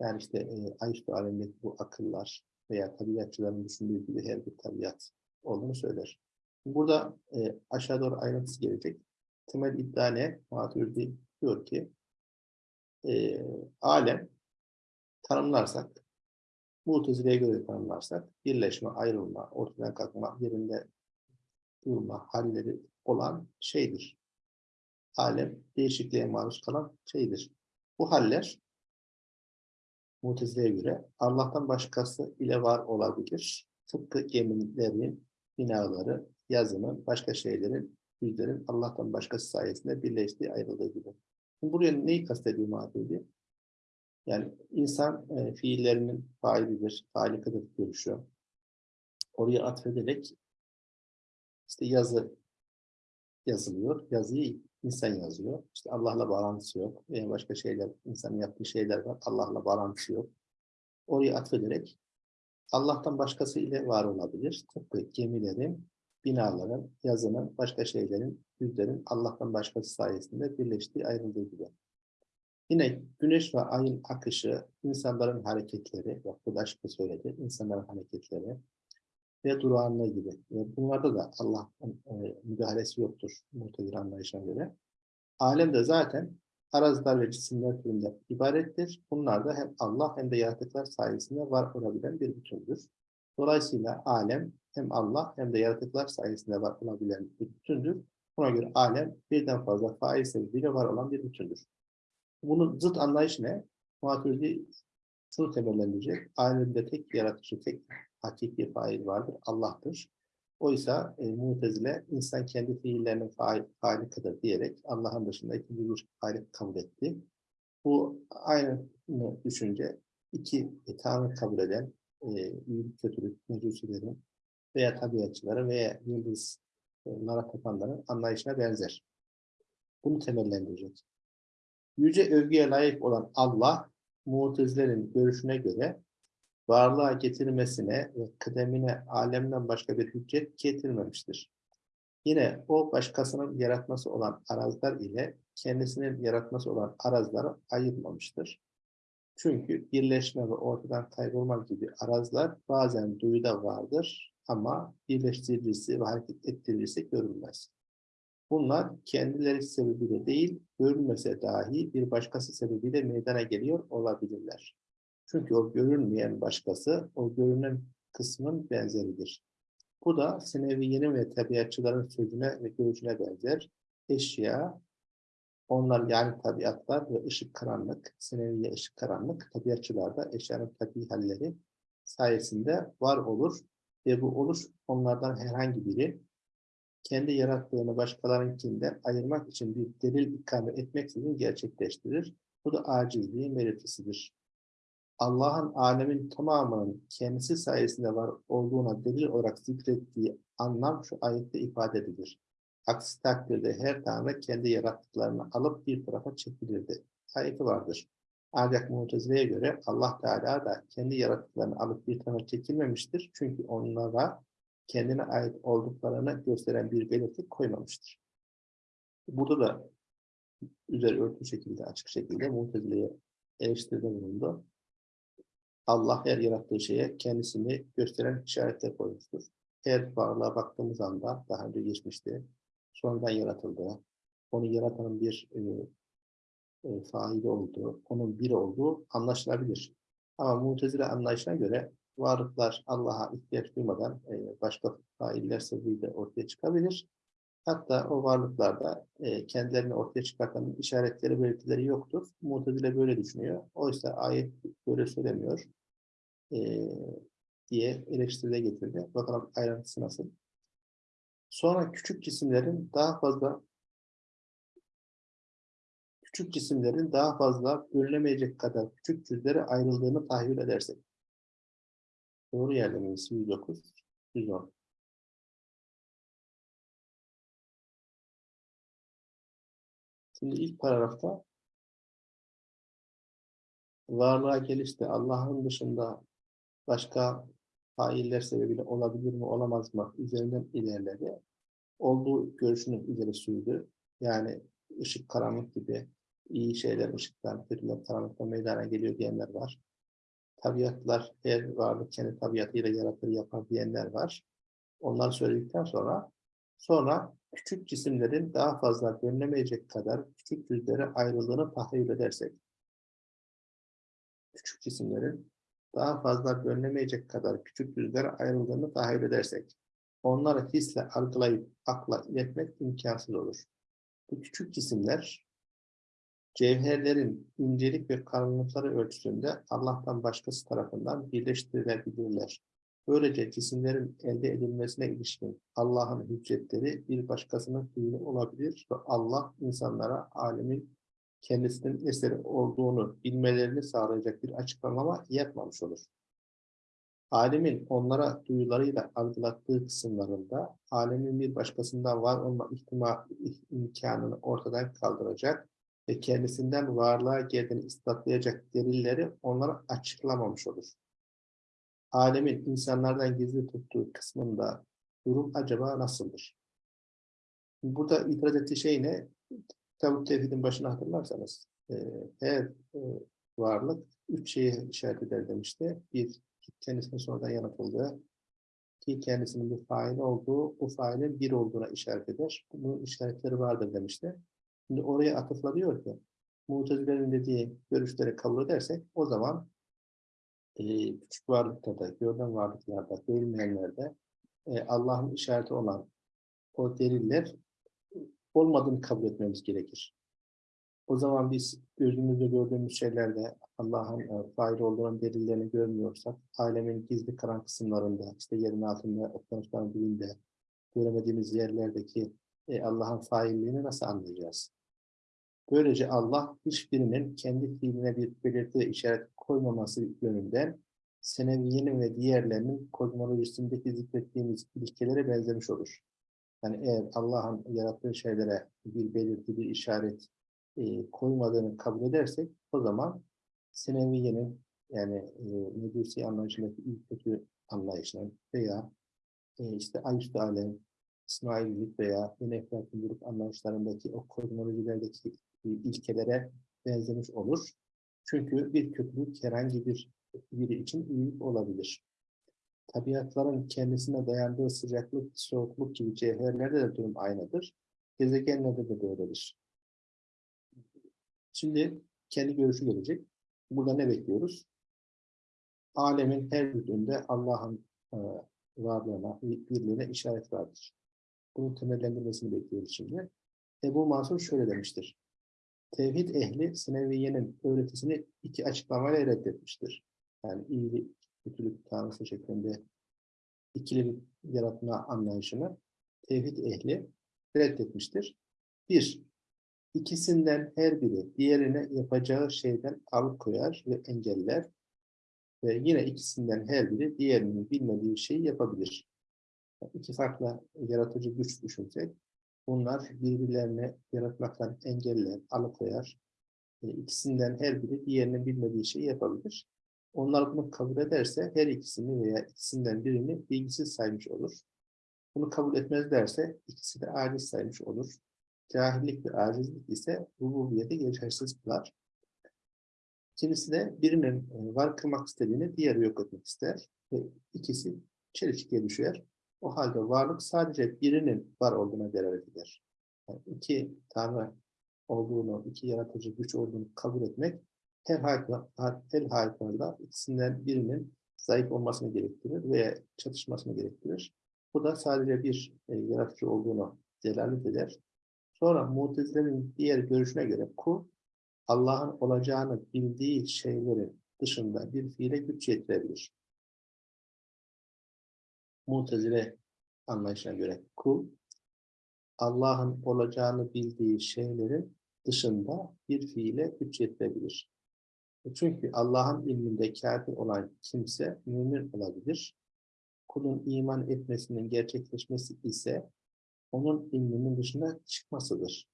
yani işte e, ayüstü alemdeki bu akıllar veya tabiatçıların düşündüğü gibi her bir tabiat olduğunu söyler. Burada e, aşağı doğru ayrıntısı gelecek. Temel iddia ne? Maturidi diyor ki e, alem tanımlarsak Mutezile'ye göre tanımlarsak birleşme, ayrılma, ortadan kalkma, yerinde durma halleri olan şeydir. Alem değişikliğe maruz kalan şeydir. Bu haller Mutezile'ye göre Allah'tan başkası ile var olabilir. Tıpkı gemilerin, binaları, yazının, başka şeylerin, yüzlerin Allah'tan başkası sayesinde birleştiği ayrıldığı gibi. Şimdi buraya neyi kastediyor Maturidi? Yani insan e, fiillerinin failidir, failikadır görüşü. Oraya atfederek işte yazı yazılıyor. Yazıyı insan yazıyor. İşte Allah'la bağlantısı yok. Veya başka şeyler, insanın yaptığı şeyler var. Allah'la bağlantısı yok. Oraya atfederek Allah'tan başkası ile var olabilir. Tıpkı gemilerin, binaların, yazının, başka şeylerin, yüzlerin Allah'tan başkası sayesinde birleştiği ayrıldığı gibi. Yine güneş ve ayın akışı, insanların hareketleri, bak bu da söyledi, insanların hareketleri ve durağanlığı gibi. Ve bunlarda da Allah'ın e, müdahalesi yoktur muhtedil anlayışına göre. Alem de zaten arazlar ve cisimler türünde ibarettir. Bunlar da hem Allah hem de yaratıklar sayesinde var olabilen bir bütündür. Dolayısıyla alem hem Allah hem de yaratıklar sayesinde var olabilen bir bütündür. Buna göre alem birden fazla fail sebebiyle var olan bir bütündür. Bunun zıt anlayış ne? Maturidi şunu temellendirecek. Alemde tek yaratıcı, tek hakiki fail vardır. Allah'tır. Oysa e, Mutezile insan kendi fiillerinin fail, failikadır diyerek Allah'ın dışında ikinci bir fail kabul etti. Bu aynı düşünce iki e, Tanrı kabul eden e, iyilik, kötülük, mecusilerin veya tabiatçıların veya yıldızlara tapanların anlayışına benzer. Bunu temellendirecek. Yüce övgüye layık olan Allah, Mutezilerin görüşüne göre varlığa getirmesine ve kıdemine alemden başka bir hüccet getirmemiştir. Yine o başkasının yaratması olan arazlar ile kendisinin yaratması olan arazları ayırmamıştır. Çünkü birleşme ve ortadan kaybolma gibi arazlar bazen duyuda vardır ama birleştirilirse ve hareket ettirilirse görülmez. Bunlar kendileri sebebiyle değil, görülmese dahi bir başkası sebebiyle meydana geliyor olabilirler. Çünkü o görünmeyen başkası, o görünen kısmın benzeridir. Bu da Seneviye'nin ve tabiatçıların sözüne ve görüşüne benzer. Eşya, onlar yani tabiatlar ve ışık karanlık, Seneviye ışık karanlık, tabiatçılarda eşyanın tabi halleri sayesinde var olur ve bu oluş onlardan herhangi biri kendi yarattığını başkalarınkinden ayırmak için bir delil ikame etmeksizin gerçekleştirir. Bu da acizliğin belirtisidir. Allah'ın alemin tamamının kendisi sayesinde var olduğuna delil olarak zikrettiği anlam şu ayette ifade edilir. Aksi takdirde her tanrı kendi yarattıklarını alıp bir tarafa çekilirdi. Ayeti vardır. Ancak Mutezile'ye göre Allah Teala da kendi yarattıklarını alıp bir tarafa çekilmemiştir. Çünkü onlara kendine ait olduklarını gösteren bir belirti koymamıştır. Burada da üzeri örtü şekilde, açık şekilde Mutezile'ye eleştiride bulundu. Allah her yarattığı şeye kendisini gösteren işaretler koymuştur. her varlığa baktığımız anda daha önce geçmişti. Sonradan yaratıldı. Onu yaratanın bir e, e, faili olduğu, onun bir olduğu anlaşılabilir. Ama mutezile anlayışına göre varlıklar Allah'a ihtiyaç duymadan e, başka failler sebebiyle ortaya çıkabilir. Hatta o varlıklarda e, kendilerini ortaya çıkartan işaretleri, belirtileri yoktur. Mutezile böyle düşünüyor. Oysa ayet böyle söylemiyor. E, diye eleştiride getirdi. Bakalım ayrıntısı nasıl. Sonra küçük cisimlerin daha fazla küçük cisimlerin daha fazla bölünemeyecek kadar küçük cüzlere ayrıldığını tahayyül edersek. Doğru yerde miyiz? 109, 110. Şimdi ilk paragrafta varlığa gelişte Allah'ın dışında başka failler sebebiyle olabilir mi olamaz mı üzerinden ilerledi. Olduğu görüşünü ileri sürdü. Yani ışık karanlık gibi iyi şeyler ışıktan, kötüler karanlıktan meydana geliyor diyenler var. Tabiatlar her varlık kendi tabiatıyla yaratır yapar diyenler var. Onları söyledikten sonra sonra küçük cisimlerin daha fazla bölünemeyecek kadar küçük cüzlere ayrıldığını tahayyül edersek küçük cisimlerin daha fazla bölünemeyecek kadar küçük cüzlere ayrıldığını tahayyül edersek onları hisle algılayıp akla iletmek imkansız olur. Bu küçük cisimler cevherlerin incelik ve kalınlıkları ölçüsünde Allah'tan başkası tarafından birleştirilebilirler. Böylece cisimlerin elde edilmesine ilişkin Allah'ın hüccetleri bir başkasının fiili olabilir ve Allah insanlara alemin kendisinin eseri olduğunu bilmelerini sağlayacak bir açıklama yapmamış olur. Alemin onlara duyularıyla algılattığı kısımlarında alemin bir başkasından var olma ihtimal, imkanını ortadan kaldıracak ve kendisinden varlığa geldiğini ispatlayacak delilleri onlara açıklamamış olur. Alemin insanlardan gizli tuttuğu kısmında durum acaba nasıldır? Burada itiraz ettiği şey ne? Tavuk tevhidin başına hatırlarsanız e, her e, varlık üç şeye işaret eder demişti. Bir, kendisine sonradan yaratıldığı, ki kendisinin bir fail olduğu, bu failin bir olduğuna işaret eder. Bunun işaretleri vardır demişti. Şimdi oraya atıfla diyor ki, Mutezilerin dediği görüşleri kabul edersek, o zaman e, küçük varlıkta da, görünen varlıklarda, görünmeyenlerde e, Allah'ın işareti olan o deliller olmadığını kabul etmemiz gerekir. O zaman biz gözümüzde gördüğümüz şeylerde Allah'ın e, fail olduğunun delillerini görmüyorsak, alemin gizli karan kısımlarında, işte yerin altında, okyanusların dibinde, göremediğimiz yerlerdeki e, Allah'ın failliğini nasıl anlayacağız? Böylece Allah hiçbirinin kendi fiiline bir belirti ve işaret koymaması yönünden seneviyenin ve diğerlerinin kozmolojisindeki zikrettiğimiz ilkelere benzemiş olur. Yani eğer Allah'ın yarattığı şeylere bir belirti, bir işaret e, koymadığını kabul edersek o zaman Seneviye'nin yani e, Medusi anlayışındaki ilk kötü anlayışının veya e, işte Ayüstü Alem, İsmaillik veya yine Eflatun anlayışlarındaki o kozmolojilerdeki ilkelere benzemiş olur. Çünkü bir kötülük herhangi bir biri için iyilik olabilir. Tabiatların kendisine dayandığı sıcaklık, soğukluk gibi cevherlerde de durum aynıdır. Gezegenlerde de böyledir. Şimdi kendi görüşü gelecek. Burada ne bekliyoruz? Alemin her bütünde Allah'ın e, varlığına, birliğine işaret vardır. Bunun temellendirmesini bekliyoruz şimdi. Ebu Mansur şöyle demiştir. Tevhid ehli Sineviye'nin öğretisini iki açıklamayla reddetmiştir. Yani iyilik, kötülük tanrısı şeklinde ikili yaratma anlayışını tevhid ehli reddetmiştir. Bir, ikisinden her biri diğerine yapacağı şeyden alıkoyar ve engeller ve yine ikisinden her biri diğerinin bilmediği şeyi yapabilir. İki farklı yaratıcı güç düşünsek, bunlar birbirlerini yaratmaktan engeller, alıkoyar. E, ikisinden her biri diğerinin bilmediği şeyi yapabilir. Onlar bunu kabul ederse her ikisini veya ikisinden birini bilgisiz saymış olur. Bunu kabul etmezlerse ikisi de aciz saymış olur. Cahillik ve acizlik ise rububiyeti geçersiz kılar. İkincisi de birinin e, var kılmak istediğini diğeri yok etmek ister ve ikisi çelişkiye düşer. O halde varlık sadece birinin var olduğuna delalet eder. Yani iki tanrı olduğunu, iki yaratıcı güç olduğunu kabul etmek her her halükarda ikisinden birinin zayıf olmasını gerektirir veya çatışmasını gerektirir. Bu da sadece bir e, yaratıcı olduğunu delalet eder. Sonra Mutezile'nin diğer görüşüne göre kul Allah'ın olacağını bildiği şeylerin dışında bir fiile güç yetirebilir. Mutezile anlayışına göre kul Allah'ın olacağını bildiği şeylerin dışında bir fiile güç yetirebilir. Çünkü Allah'ın ilminde kafir olan kimse mümin olabilir. Kulun iman etmesinin gerçekleşmesi ise onun ilminin dışına çıkmasıdır.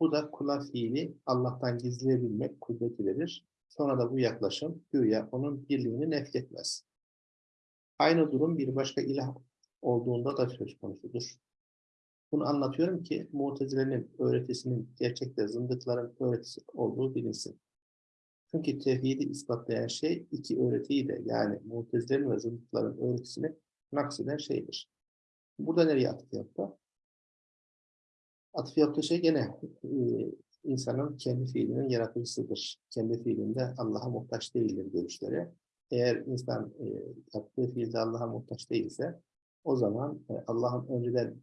Bu da kula fiili Allah'tan gizleyebilmek kudreti verir. Sonra da bu yaklaşım güya onun birliğini nefretmez. Aynı durum bir başka ilah olduğunda da söz konusudur. Bunu anlatıyorum ki Mutezile'nin öğretisinin gerçekte zındıkların öğretisi olduğu bilinsin. Çünkü tevhidi ispatlayan şey iki öğretiyi de yani Mutezile'nin ve zındıkların öğretisini nakseden şeydir. Burada nereye atıf yaptı? Atıf yaptığı şey gene e, insanın kendi fiilinin yaratıcısıdır. Kendi fiilinde Allah'a muhtaç değildir görüşleri. Eğer insan e, yaptığı fiilde Allah'a muhtaç değilse o zaman e, Allah'ın önceden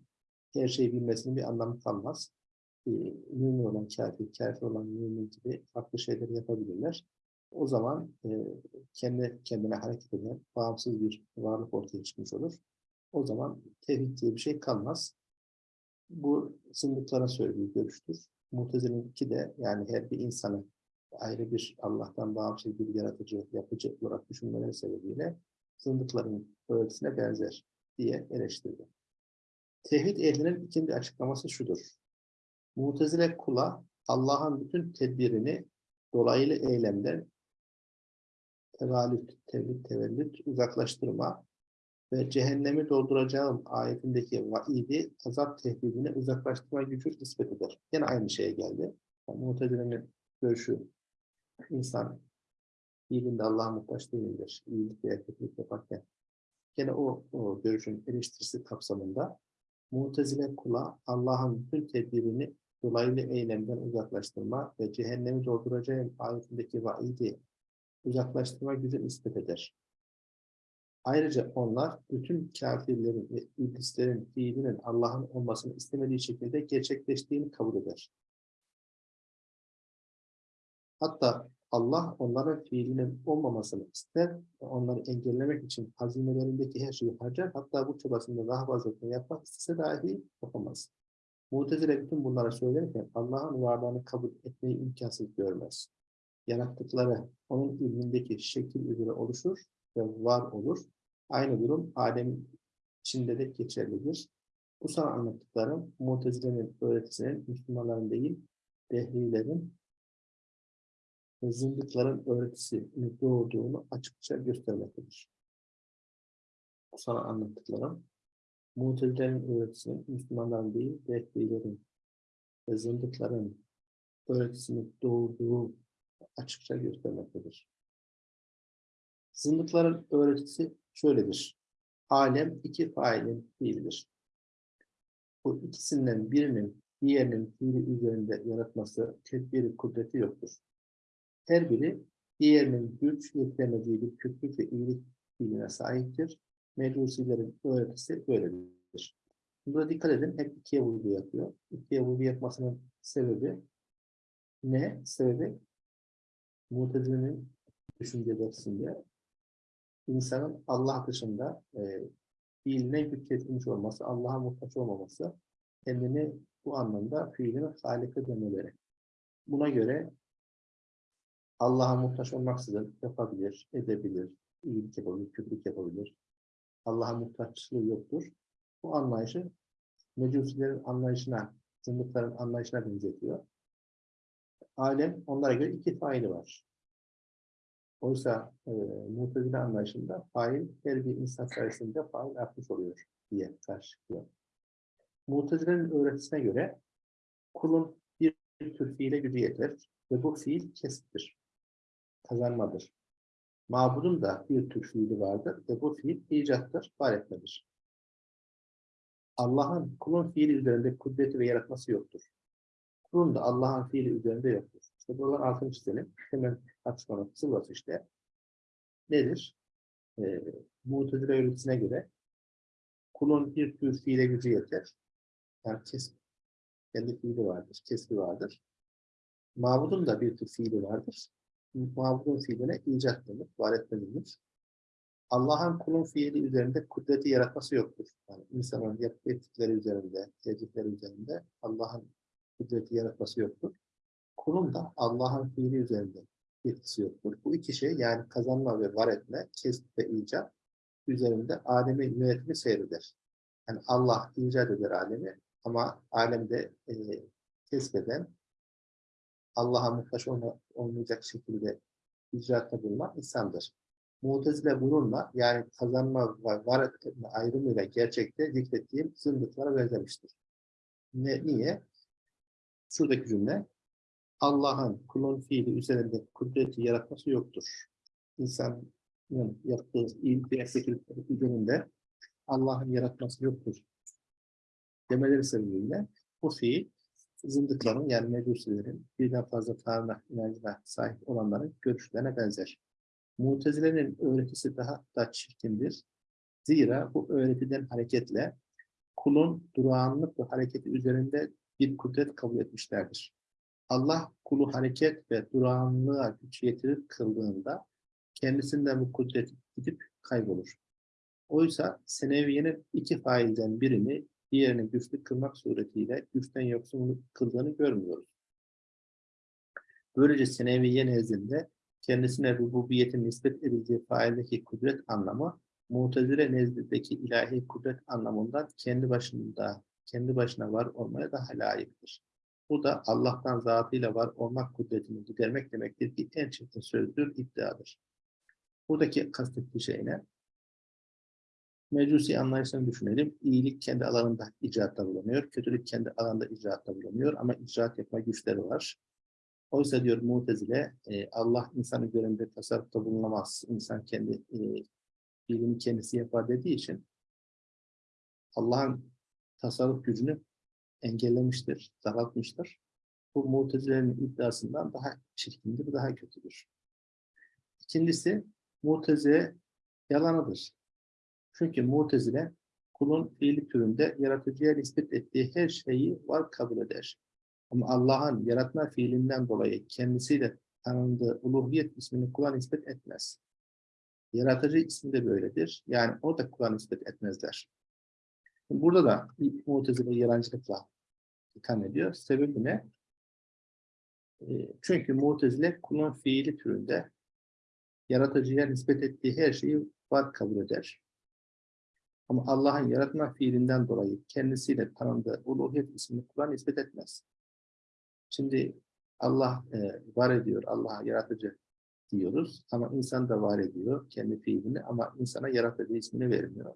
her şeyi bilmesinin bir anlamı kalmaz. E, mümin olan kafir, kafir olan mümin gibi farklı şeyler yapabilirler. O zaman e, kendi kendine hareket eden bağımsız bir varlık ortaya çıkmış olur. O zaman tevhid diye bir şey kalmaz. Bu zındıklara söylediği görüştür. Mutezilinki de yani her bir insanın ayrı bir Allah'tan bağımsız bir yaratıcı, yapıcı olarak düşünmeleri sebebiyle zındıkların öğretisine benzer diye eleştirdi. Tevhid ehlinin ikinci açıklaması şudur. Mutezile kula Allah'ın bütün tedbirini dolaylı eylemden tevalüt, tevhid, tevellüt, uzaklaştırma ve cehennemi dolduracağım ayetindeki vaidi azap tehdidini uzaklaştırma gücü nispet eder. Yine aynı şeye geldi. Yani Mutezile'nin görüşü insan iyiliğinde Allah'a muhtaç değildir. İyilik ve kötülük yaparken. Yine o, o görüşün eleştirisi kapsamında Mutezile kula Allah'ın bütün tedbirini dolaylı eylemden uzaklaştırma ve cehennemi dolduracağım ayetindeki vaidi uzaklaştırma gücü nispet eder. Ayrıca onlar bütün kafirlerin ve iblislerin fiilinin Allah'ın olmasını istemediği şekilde gerçekleştiğini kabul eder. Hatta Allah onların fiilinin olmamasını ister ve onları engellemek için hazinelerindeki her şeyi harcar. Hatta bu çabasında daha fazlasını yapmak istese dahi yapamaz. Mu'tezile bütün bunlara söylerken Allah'ın varlığını kabul etmeyi imkansız görmez. Yarattıkları onun ilmindeki şekil üzere oluşur ve var olur. Aynı durum alem içinde de geçerlidir. Bu sana anlattıklarım Mu'tezile'nin öğretisinin Müslümanların değil, dehrilerin ve zındıkların öğretisini doğurduğunu açıkça göstermektedir. Sana anlattıklarım Mu'tezile'nin öğretisinin Müslümanların değil, dehrilerin ve zındıkların öğretisini doğurduğu açıkça göstermektedir. Zındıkların öğretisi şöyledir. Alem iki failin fiilidir. Bu ikisinden birinin diğerinin fiili üzerinde yaratması tedbiri kudreti yoktur. Her biri diğerinin güç yetiremediği bir kötülük ve iyilik fiiline sahiptir. Mecusilerin öğretisi böyledir. Burada dikkat edin hep ikiye vurgu yapıyor. İkiye vurgu yapmasının sebebi ne? Sebebi Mutezile'nin düşünce dersinde insanın Allah dışında e, fiiline güç olması, Allah'a muhtaç olmaması, kendini bu anlamda fiilin halika demeleri. Buna göre Allah'a muhtaç olmaksızın yapabilir, edebilir, iyilik yapabilir, kötülük yapabilir. Allah'a muhtaçlığı yoktur. Bu anlayışı mecusilerin anlayışına, zındıkların anlayışına benzetiyor. Alem onlara göre iki faili var. Oysa e, mutezile anlayışında fail her bir insan sayesinde fail artmış oluyor diye karşılıyor. Mutezile'nin öğretisine göre kulun bir tür fiile gücü yeter ve bu fiil kesittir, kazanmadır. Mabudun da bir tür fiili vardır ve bu fiil icattır, var etmedir. Allah'ın kulun fiili üzerinde kudreti ve yaratması yoktur. Kulun da Allah'ın fiili üzerinde yoktur. İşte buralar altını çizelim. Hemen tartışmanın sıvası işte. Nedir? Ee, Mu'tezile öğretisine göre kulun bir tür fiile gücü yeter. Yani kes, kendi fiili vardır, kesbi vardır. Mabudun da bir tür fiili vardır. Mabudun fiiline icat denir, var denir. Allah'ın kulun fiili üzerinde kudreti yaratması yoktur. Yani insanın ettikleri üzerinde, tercihleri üzerinde Allah'ın kudreti yaratması yoktur. Kulun da Allah'ın fiili üzerinde etkisi yoktur. Bu iki şey yani kazanma ve var etme, kesb ve icat üzerinde alemin yönetimi seyreder. Yani Allah icat eder alemi ama alemde e, kesbeden Allah'a muhtaç olma, olmayacak şekilde icraatta bulunan insandır. Mu'tezile bununla yani kazanma ve var etme ayrımıyla gerçekte zikrettiğim zındıklara benzemiştir. Ne, niye? Şuradaki cümle Allah'ın kulun fiili üzerinde kudreti yaratması yoktur. İnsanın yaptığı iyilik ve üzerinde Allah'ın yaratması yoktur. Demeleri sebebiyle bu fiil zındıkların yani mecusilerin birden fazla tanrı inancına sahip olanların görüşlerine benzer. Mutezilerin öğretisi daha da çirkindir. Zira bu öğretiden hareketle kulun durağanlık ve hareketi üzerinde bir kudret kabul etmişlerdir. Allah kulu hareket ve durağanlığa güç yetirir kıldığında kendisinden bu kudret gidip kaybolur. Oysa seneviyenin iki failden birini diğerini güçlü kılmak suretiyle güçten yoksun kıldığını görmüyoruz. Böylece seneviye nezdinde kendisine rububiyetin nispet edildiği faildeki kudret anlamı Mu'tezile nezdindeki ilahi kudret anlamından kendi başında kendi başına var olmaya daha layıktır. Bu da Allah'tan zatıyla var olmak kudretini gidermek demektir ki en çirkin sözdür, iddiadır. Buradaki kastettiği şey ne? Mecusi anlayışını düşünelim. İyilik kendi alanında icraatta bulunuyor. Kötülük kendi alanında icraatta bulunuyor. Ama icraat yapma güçleri var. Oysa diyor Mu'tezile, e, Allah insanı üzerinde tasarrufta bulunamaz. İnsan kendi e, fiilini kendisi yapar dediği için Allah'ın tasarruf gücünü engellemiştir, daraltmıştır. Bu Mu'tezile'nin iddiasından daha çirkindir, daha kötüdür. İkincisi, Mu'tezile yalanıdır. Çünkü Mu'tezile kulun fiili türünde yaratıcıya nispet ettiği her şeyi var kabul eder. Ama Allah'ın yaratma fiilinden dolayı kendisiyle tanındığı uluhiyet ismini kula nispet etmez. Yaratıcı ismi de böyledir. Yani o da kula nispet etmezler. Burada da Mu'tezile yalancılıkla itham ediyor. Sebebi ne? E, çünkü Mu'tezile kulun fiili türünde yaratıcıya nispet ettiği her şeyi var kabul eder. Ama Allah'ın yaratma fiilinden dolayı kendisiyle tanındığı uluhiyet ismini Kur'an nispet etmez. Şimdi Allah e, var ediyor, Allah'a yaratıcı diyoruz ama insan da var ediyor kendi fiilini ama insana yaratıcı ismini vermiyor.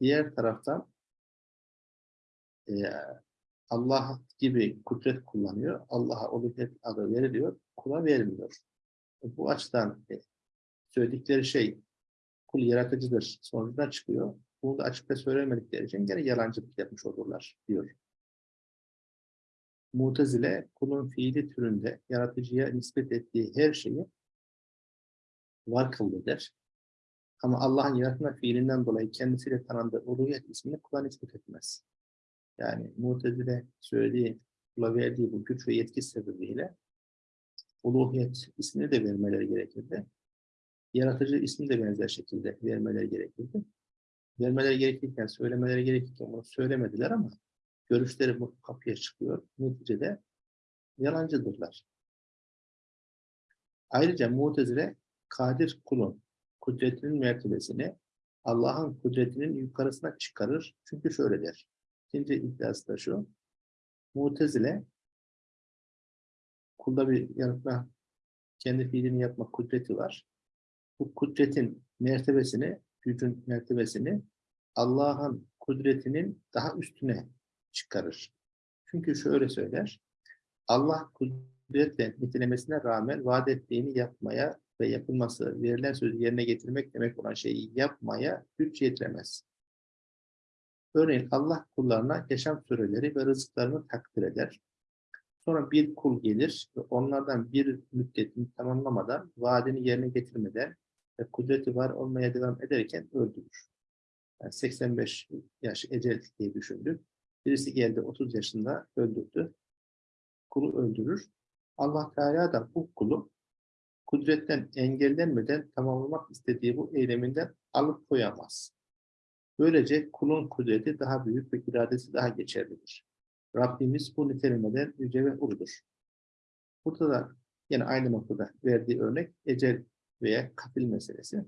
Diğer taraftan e, Allah gibi kudret kullanıyor, Allah'a uluhiyet adı veriliyor, kula vermiyor. Bu açıdan e, söyledikleri şey kul yaratıcıdır sonucuna çıkıyor. Bunu da açıkta söylemedikleri için gene yalancılık yapmış olurlar diyor. Mutezile kulun fiili türünde yaratıcıya nispet ettiği her şeyi var kıldı der. Ama Allah'ın yaratma fiilinden dolayı kendisiyle tanındığı uluhiyet ismini kula nispet etmez. Yani Mutezile söylediği, kula verdiği bu güç ve yetki sebebiyle uluhiyet ismini de vermeleri gerekirdi. Yaratıcı ismini de benzer şekilde vermeleri gerekirdi. Vermeleri gerekirken, söylemeleri gerekirken bunu söylemediler ama görüşleri bu kapıya çıkıyor. Neticede yalancıdırlar. Ayrıca Mu'tezile kadir kulun kudretinin mertebesini Allah'ın kudretinin yukarısına çıkarır. Çünkü şöyle der. İkinci iddiası da şu. Mu'tezile kulda bir yaratma, kendi fiilini yapma kudreti var. Bu kudretin mertebesini, gücün mertebesini Allah'ın kudretinin daha üstüne çıkarır. Çünkü şöyle söyler. Allah kudretle nitelemesine rağmen vaat ettiğini yapmaya ve yapılması, verilen sözü yerine getirmek demek olan şeyi yapmaya güç yetiremez. Örneğin Allah kullarına yaşam süreleri ve rızıklarını takdir eder. Sonra bir kul gelir ve onlardan bir müddetini tamamlamadan, vaadini yerine getirmeden ve kudreti var olmaya devam ederken öldürür. Yani 85 yaş ecel diye düşündük. Birisi geldi 30 yaşında öldürdü. Kulu öldürür. Allah Teala da bu kulu kudretten engellenmeden tamamlamak istediği bu eyleminden alıp koyamaz. Böylece kulun kudreti daha büyük ve iradesi daha geçerlidir. Rabbimiz bu nitelemeden yüce ve uludur. Burada da yine aynı noktada verdiği örnek ecel veya katil meselesi.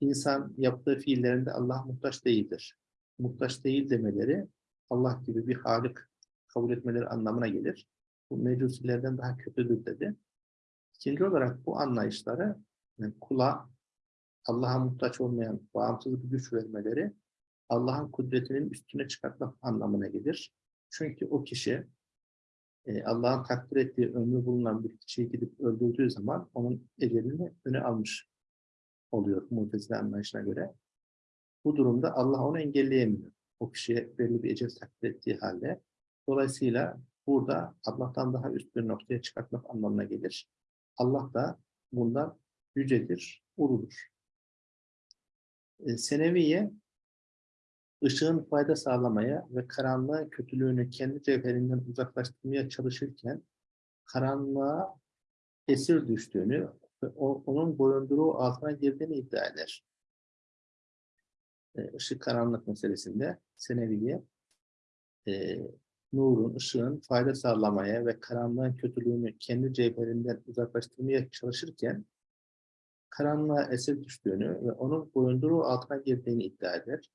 İnsan yaptığı fiillerinde Allah muhtaç değildir. Muhtaç değil demeleri Allah gibi bir halik kabul etmeleri anlamına gelir. Bu mecusilerden daha kötüdür dedi. İkinci olarak bu anlayışları yani kula Allah'a muhtaç olmayan bağımsız bir güç vermeleri Allah'ın kudretinin üstüne çıkartmak anlamına gelir. Çünkü o kişi e, Allah'ın takdir ettiği ömrü bulunan bir kişiyi gidip öldürdüğü zaman onun ecelini öne almış oluyor mutezile anlayışına göre. Bu durumda Allah onu engelleyemiyor. O kişiye belli bir ecel takdir ettiği halde. Dolayısıyla burada Allah'tan daha üst bir noktaya çıkartmak anlamına gelir. Allah da bundan yücedir, uludur. E, Seneviye ışığın fayda sağlamaya ve karanlığın kötülüğünü kendi cevherinden uzaklaştırmaya çalışırken karanlığa esir düştüğünü ve onun boyunduruğu altına girdiğini iddia eder. E, ışık karanlık meselesinde Seneviye e, nurun, ışığın fayda sağlamaya ve karanlığın kötülüğünü kendi cevherinden uzaklaştırmaya çalışırken karanlığa esir düştüğünü ve onun boyunduruğu altına girdiğini iddia eder.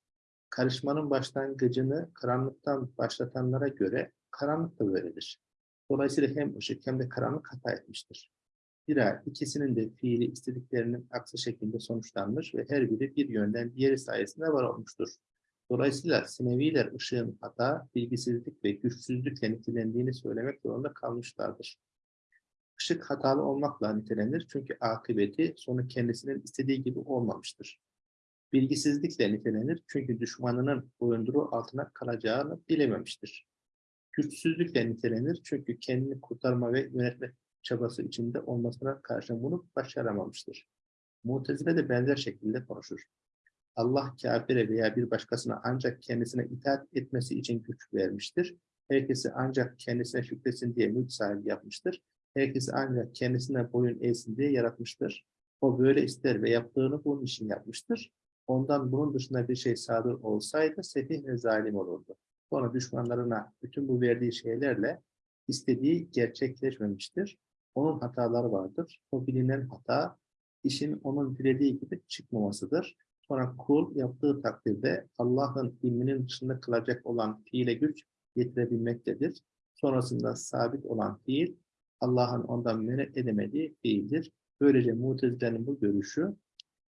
Karışmanın başlangıcını karanlıktan başlatanlara göre karanlık da böyledir. Dolayısıyla hem ışık hem de karanlık hata etmiştir. Zira ikisinin de fiili istediklerinin aksi şekilde sonuçlanmış ve her biri bir yönden diğeri sayesinde var olmuştur. Dolayısıyla Sineviler ışığın hata, bilgisizlik ve güçsüzlükle nitelendiğini söylemek zorunda kalmışlardır. Işık hatalı olmakla nitelenir çünkü akıbeti sonu kendisinin istediği gibi olmamıştır. Bilgisizlikle nitelenir çünkü düşmanının boyunduruğu altına kalacağını bilememiştir. Güçsüzlükle nitelenir çünkü kendini kurtarma ve yönetme çabası içinde olmasına karşın bunu başaramamıştır. Mutezile de benzer şekilde konuşur. Allah kafire veya bir başkasına ancak kendisine itaat etmesi için güç vermiştir. Herkesi ancak kendisine şükresin diye mülk sahibi yapmıştır. Herkesi ancak kendisine boyun eğsin diye yaratmıştır. O böyle ister ve yaptığını bunun için yapmıştır. Ondan bunun dışında bir şey sadır olsaydı sefih ve zalim olurdu. Sonra düşmanlarına bütün bu verdiği şeylerle istediği gerçekleşmemiştir. Onun hataları vardır. O bilinen hata işin onun dilediği gibi çıkmamasıdır. Sonra kul yaptığı takdirde Allah'ın ilminin dışında kılacak olan fiile güç getirebilmektedir. Sonrasında sabit olan fiil Allah'ın ondan men edemediği fiildir. Böylece mutezilerin bu görüşü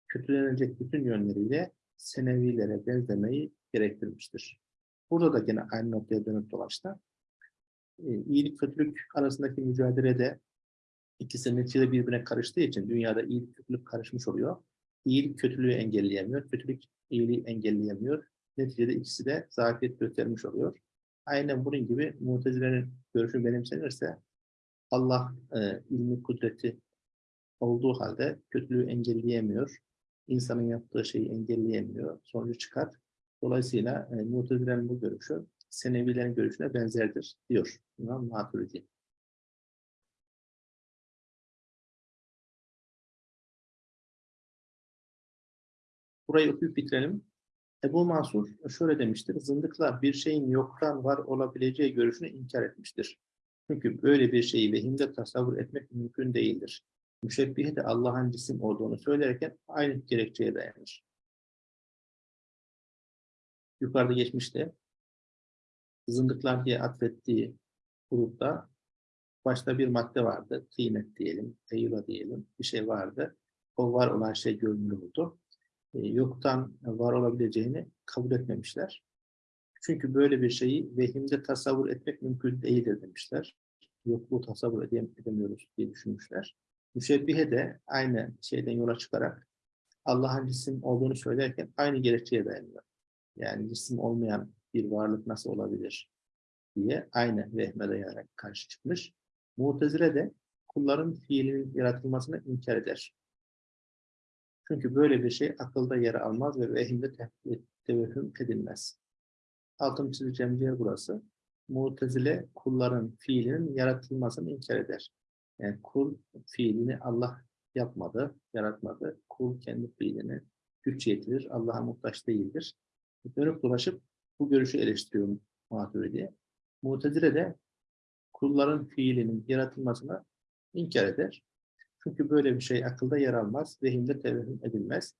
kötülenecek bütün yönleriyle senevilere benzemeyi gerektirmiştir. Burada da yine aynı noktaya dönüp dolaştı. E, iyilik kötülük arasındaki mücadelede ikisinin içinde birbirine karıştığı için dünyada iyilik kötülük karışmış oluyor. İyilik kötülüğü engelleyemiyor, kötülük iyiliği engelleyemiyor. Neticede ikisi de zafiyet göstermiş oluyor. Aynen bunun gibi mutezilerin görüşü benimsenirse Allah e, ilmi kudreti olduğu halde kötülüğü engelleyemiyor. İnsanın yaptığı şeyi engelleyemiyor. Sonucu çıkar. Dolayısıyla e, mutezilerin bu görüşü Senevilerin görüşüne benzerdir diyor İmam Maturidi. Burayı okuyup bitirelim. Ebu Mansur şöyle demiştir. Zındıklar bir şeyin yoktan var olabileceği görüşünü inkar etmiştir. Çünkü böyle bir şeyi vehimde tasavvur etmek mümkün değildir. Müşebbihe de Allah'ın cisim olduğunu söylerken aynı gerekçeye dayanır. Yukarıda geçmişte zındıklar diye atfettiği grupta başta bir madde vardı. Kıymet diyelim, eyla diyelim bir şey vardı. O var olan şey görünür oldu. E, yoktan var olabileceğini kabul etmemişler. Çünkü böyle bir şeyi vehimde tasavvur etmek mümkün değildir demişler. Yokluğu tasavvur edemiyoruz diye düşünmüşler. Müşebbihe de aynı şeyden yola çıkarak Allah'ın cisim olduğunu söylerken aynı gerekçeye dayanıyor. Yani cisim olmayan bir varlık nasıl olabilir diye aynı vehme dayanarak karşı çıkmış. Mu'tezile de kulların fiilinin yaratılmasını inkar eder. Çünkü böyle bir şey akılda yer almaz ve vehimde te- tevehüm edilmez. Altın çizeceğim yer burası. Mu'tezile kulların fiilinin yaratılmasını inkar eder. Yani kul fiilini Allah yapmadı, yaratmadı. Kul kendi fiilini güç yetirir, Allah'a muhtaç değildir. Dönüp dolaşıp bu görüşü eleştiriyor Maturidi. Mu'tezile de kulların fiilinin yaratılmasını inkar eder. Çünkü böyle bir şey akılda yer almaz, vehimde tevehüm edilmez.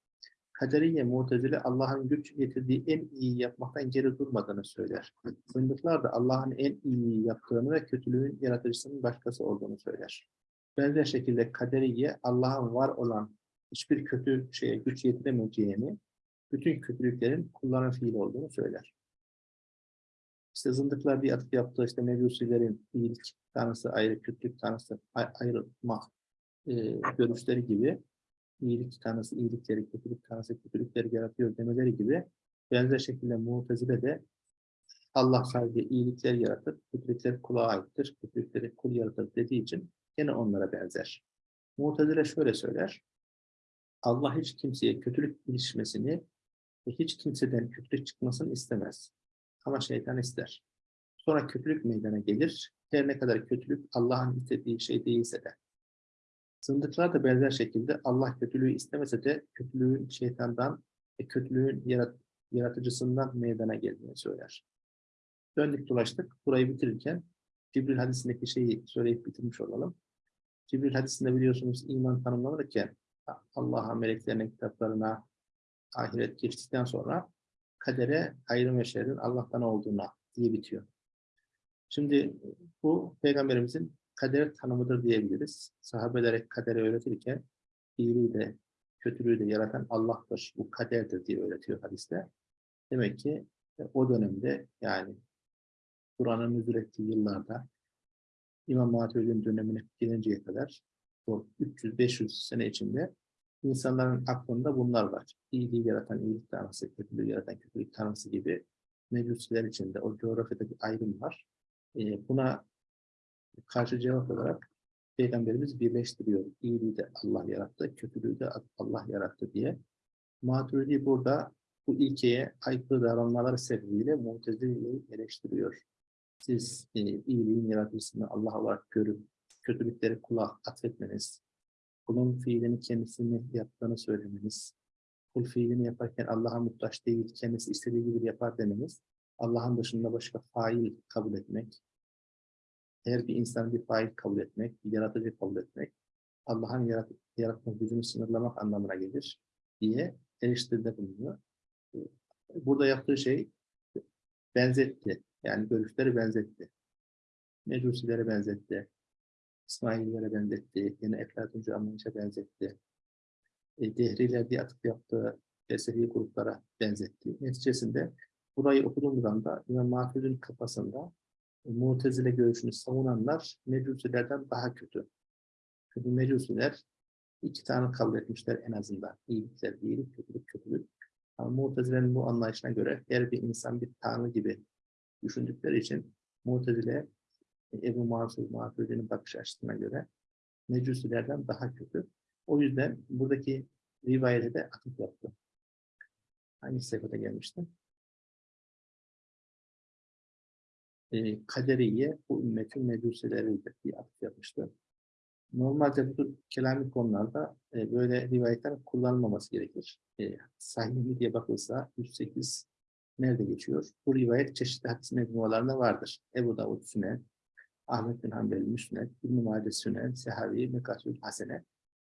Kaderiye, Mu'tezile Allah'ın güç getirdiği en iyi yapmaktan geri durmadığını söyler. Zındıklar da Allah'ın en iyi yaptığını ve kötülüğün yaratıcısının başkası olduğunu söyler. Benzer şekilde kaderiye Allah'ın var olan hiçbir kötü şeye güç yetiremeyeceğini, bütün kötülüklerin kulların fiili olduğunu söyler. İşte zındıklar bir atıp yaptığı işte mecusilerin iyilik tanrısı ayrı, kötülük tanrısı ay- ayrılma e, görüşleri gibi iyilik tanrısı iyilikleri, kötülük tanrısı kötülükleri yaratıyor demeleri gibi benzer şekilde Mu'tezile de Allah sadece iyilikler yaratır, kötülükler kula aittir, kötülükleri kul yaratır dediği için gene onlara benzer. Mu'tezile şöyle söyler, Allah hiç kimseye kötülük ilişmesini ve hiç kimseden kötülük çıkmasını istemez. Ama şeytan ister. Sonra kötülük meydana gelir. Her ne kadar kötülük Allah'ın istediği şey değilse de. Zındıklar da benzer şekilde Allah kötülüğü istemese de kötülüğün şeytandan ve kötülüğün yarat yaratıcısından meydana geldiğini söyler. Döndük dolaştık. Burayı bitirirken Cibril hadisindeki şeyi söyleyip bitirmiş olalım. Cibril hadisinde biliyorsunuz iman tanımlanırken Allah'a, meleklerine, kitaplarına, ahiret geçtikten sonra kadere hayrın ve şerrin Allah'tan olduğuna diye bitiyor. Şimdi bu Peygamberimizin kader tanımıdır diyebiliriz. Sahabelere kaderi öğretirken iyiliği de kötülüğü de yaratan Allah'tır. Bu kaderdir diye öğretiyor hadiste. Demek ki e, o dönemde yani Kur'an'ın nüzul ettiği yıllarda İmam Maturidi'nin dönemine gelinceye kadar o 300-500 sene içinde insanların aklında bunlar var. İyiliği yaratan iyilik tanrısı, kötülüğü yaratan kötülük tanrısı gibi mecusiler içinde o coğrafyada bir ayrım var. Ee, buna karşı cevap olarak Peygamberimiz birleştiriyor. İyiliği de Allah yarattı, kötülüğü de Allah yarattı diye. Maturidi burada bu ilkeye aykırı davranmaları sebebiyle Mutezile'yi eleştiriyor. Siz e, iyiliğin yaratıcısını Allah olarak görüp kötülükleri kula atfetmeniz, kulun fiilini kendisini yaptığını söylemeniz, kul fiilini yaparken Allah'a muhtaç değil, kendisi istediği gibi yapar demeniz, Allah'ın dışında başka fail kabul etmek, her bir insan bir fail kabul etmek, bir yaratıcı kabul etmek, Allah'ın yarat yaratma gücünü sınırlamak anlamına gelir diye eleştiride bulunuyor. Burada yaptığı şey benzetti. Yani görüşleri benzetti. Mecusilere benzetti. İsmaililere benzetti. Yine Eflatuncu anlayışa benzetti. E, Dehriler diye atıp yaptığı felsefi gruplara benzetti. Neticesinde burayı okuduğumuz anda İmam Mahfuz'un kafasında Mu'tezile görüşünü savunanlar Mecusilerden daha kötü. Çünkü Mecusiler iki tane kabul etmişler en azından. İyilikler, iyilik, kötülük, kötülük. Ama Mu'tezile'nin bu anlayışına göre her bir insan bir tanrı gibi düşündükleri için Mu'tezile Ebu Mansur Maturidi'nin bakış açısına göre Mecusilerden daha kötü. O yüzden buradaki rivayete de atıf yaptı. Hangi sayfada gelmiştim? E, kaderiye bu ümmetin mecusileridir diye atıf yapmıştı. Normalde bu kelami konularda e, böyle rivayetler kullanılmaması gerekir. E, sahih diye bakılsa 108 nerede geçiyor? Bu rivayet çeşitli hadis mecmualarında vardır. Ebu Davud Sünen, Ahmet bin Hanbel Müsned, İbn-i Mace Sünen, Sehavi, Mekasül Hasene.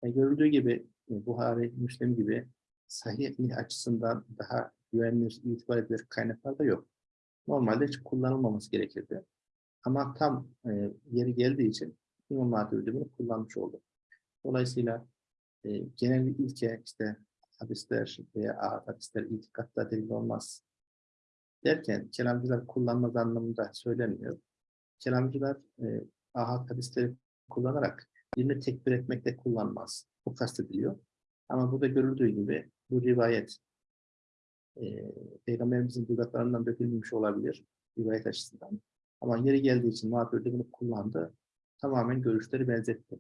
E, görüldüğü gibi e, Buhari, Müslim gibi sahih açısından daha güvenilir, itibar edilir kaynaklar da yok. Normalde hiç kullanılmaması gerekirdi. Ama tam e, yeri geldiği için İmam Maturidi bunu kullanmış oldu. Dolayısıyla e, genel bir ilke işte hadisler veya hadisler itikatta delil olmaz derken kelamcılar kullanmaz anlamında söylenmiyor. Kelamcılar e, ahad hadisleri kullanarak birini tekbir etmekte kullanmaz. Bu kastediliyor. Ama burada görüldüğü gibi bu rivayet e, Peygamberimizin dudaklarından dökülmemiş olabilir rivayet açısından. Ama yeri geldiği için mağdurda bunu kullandı. Tamamen görüşleri benzetti.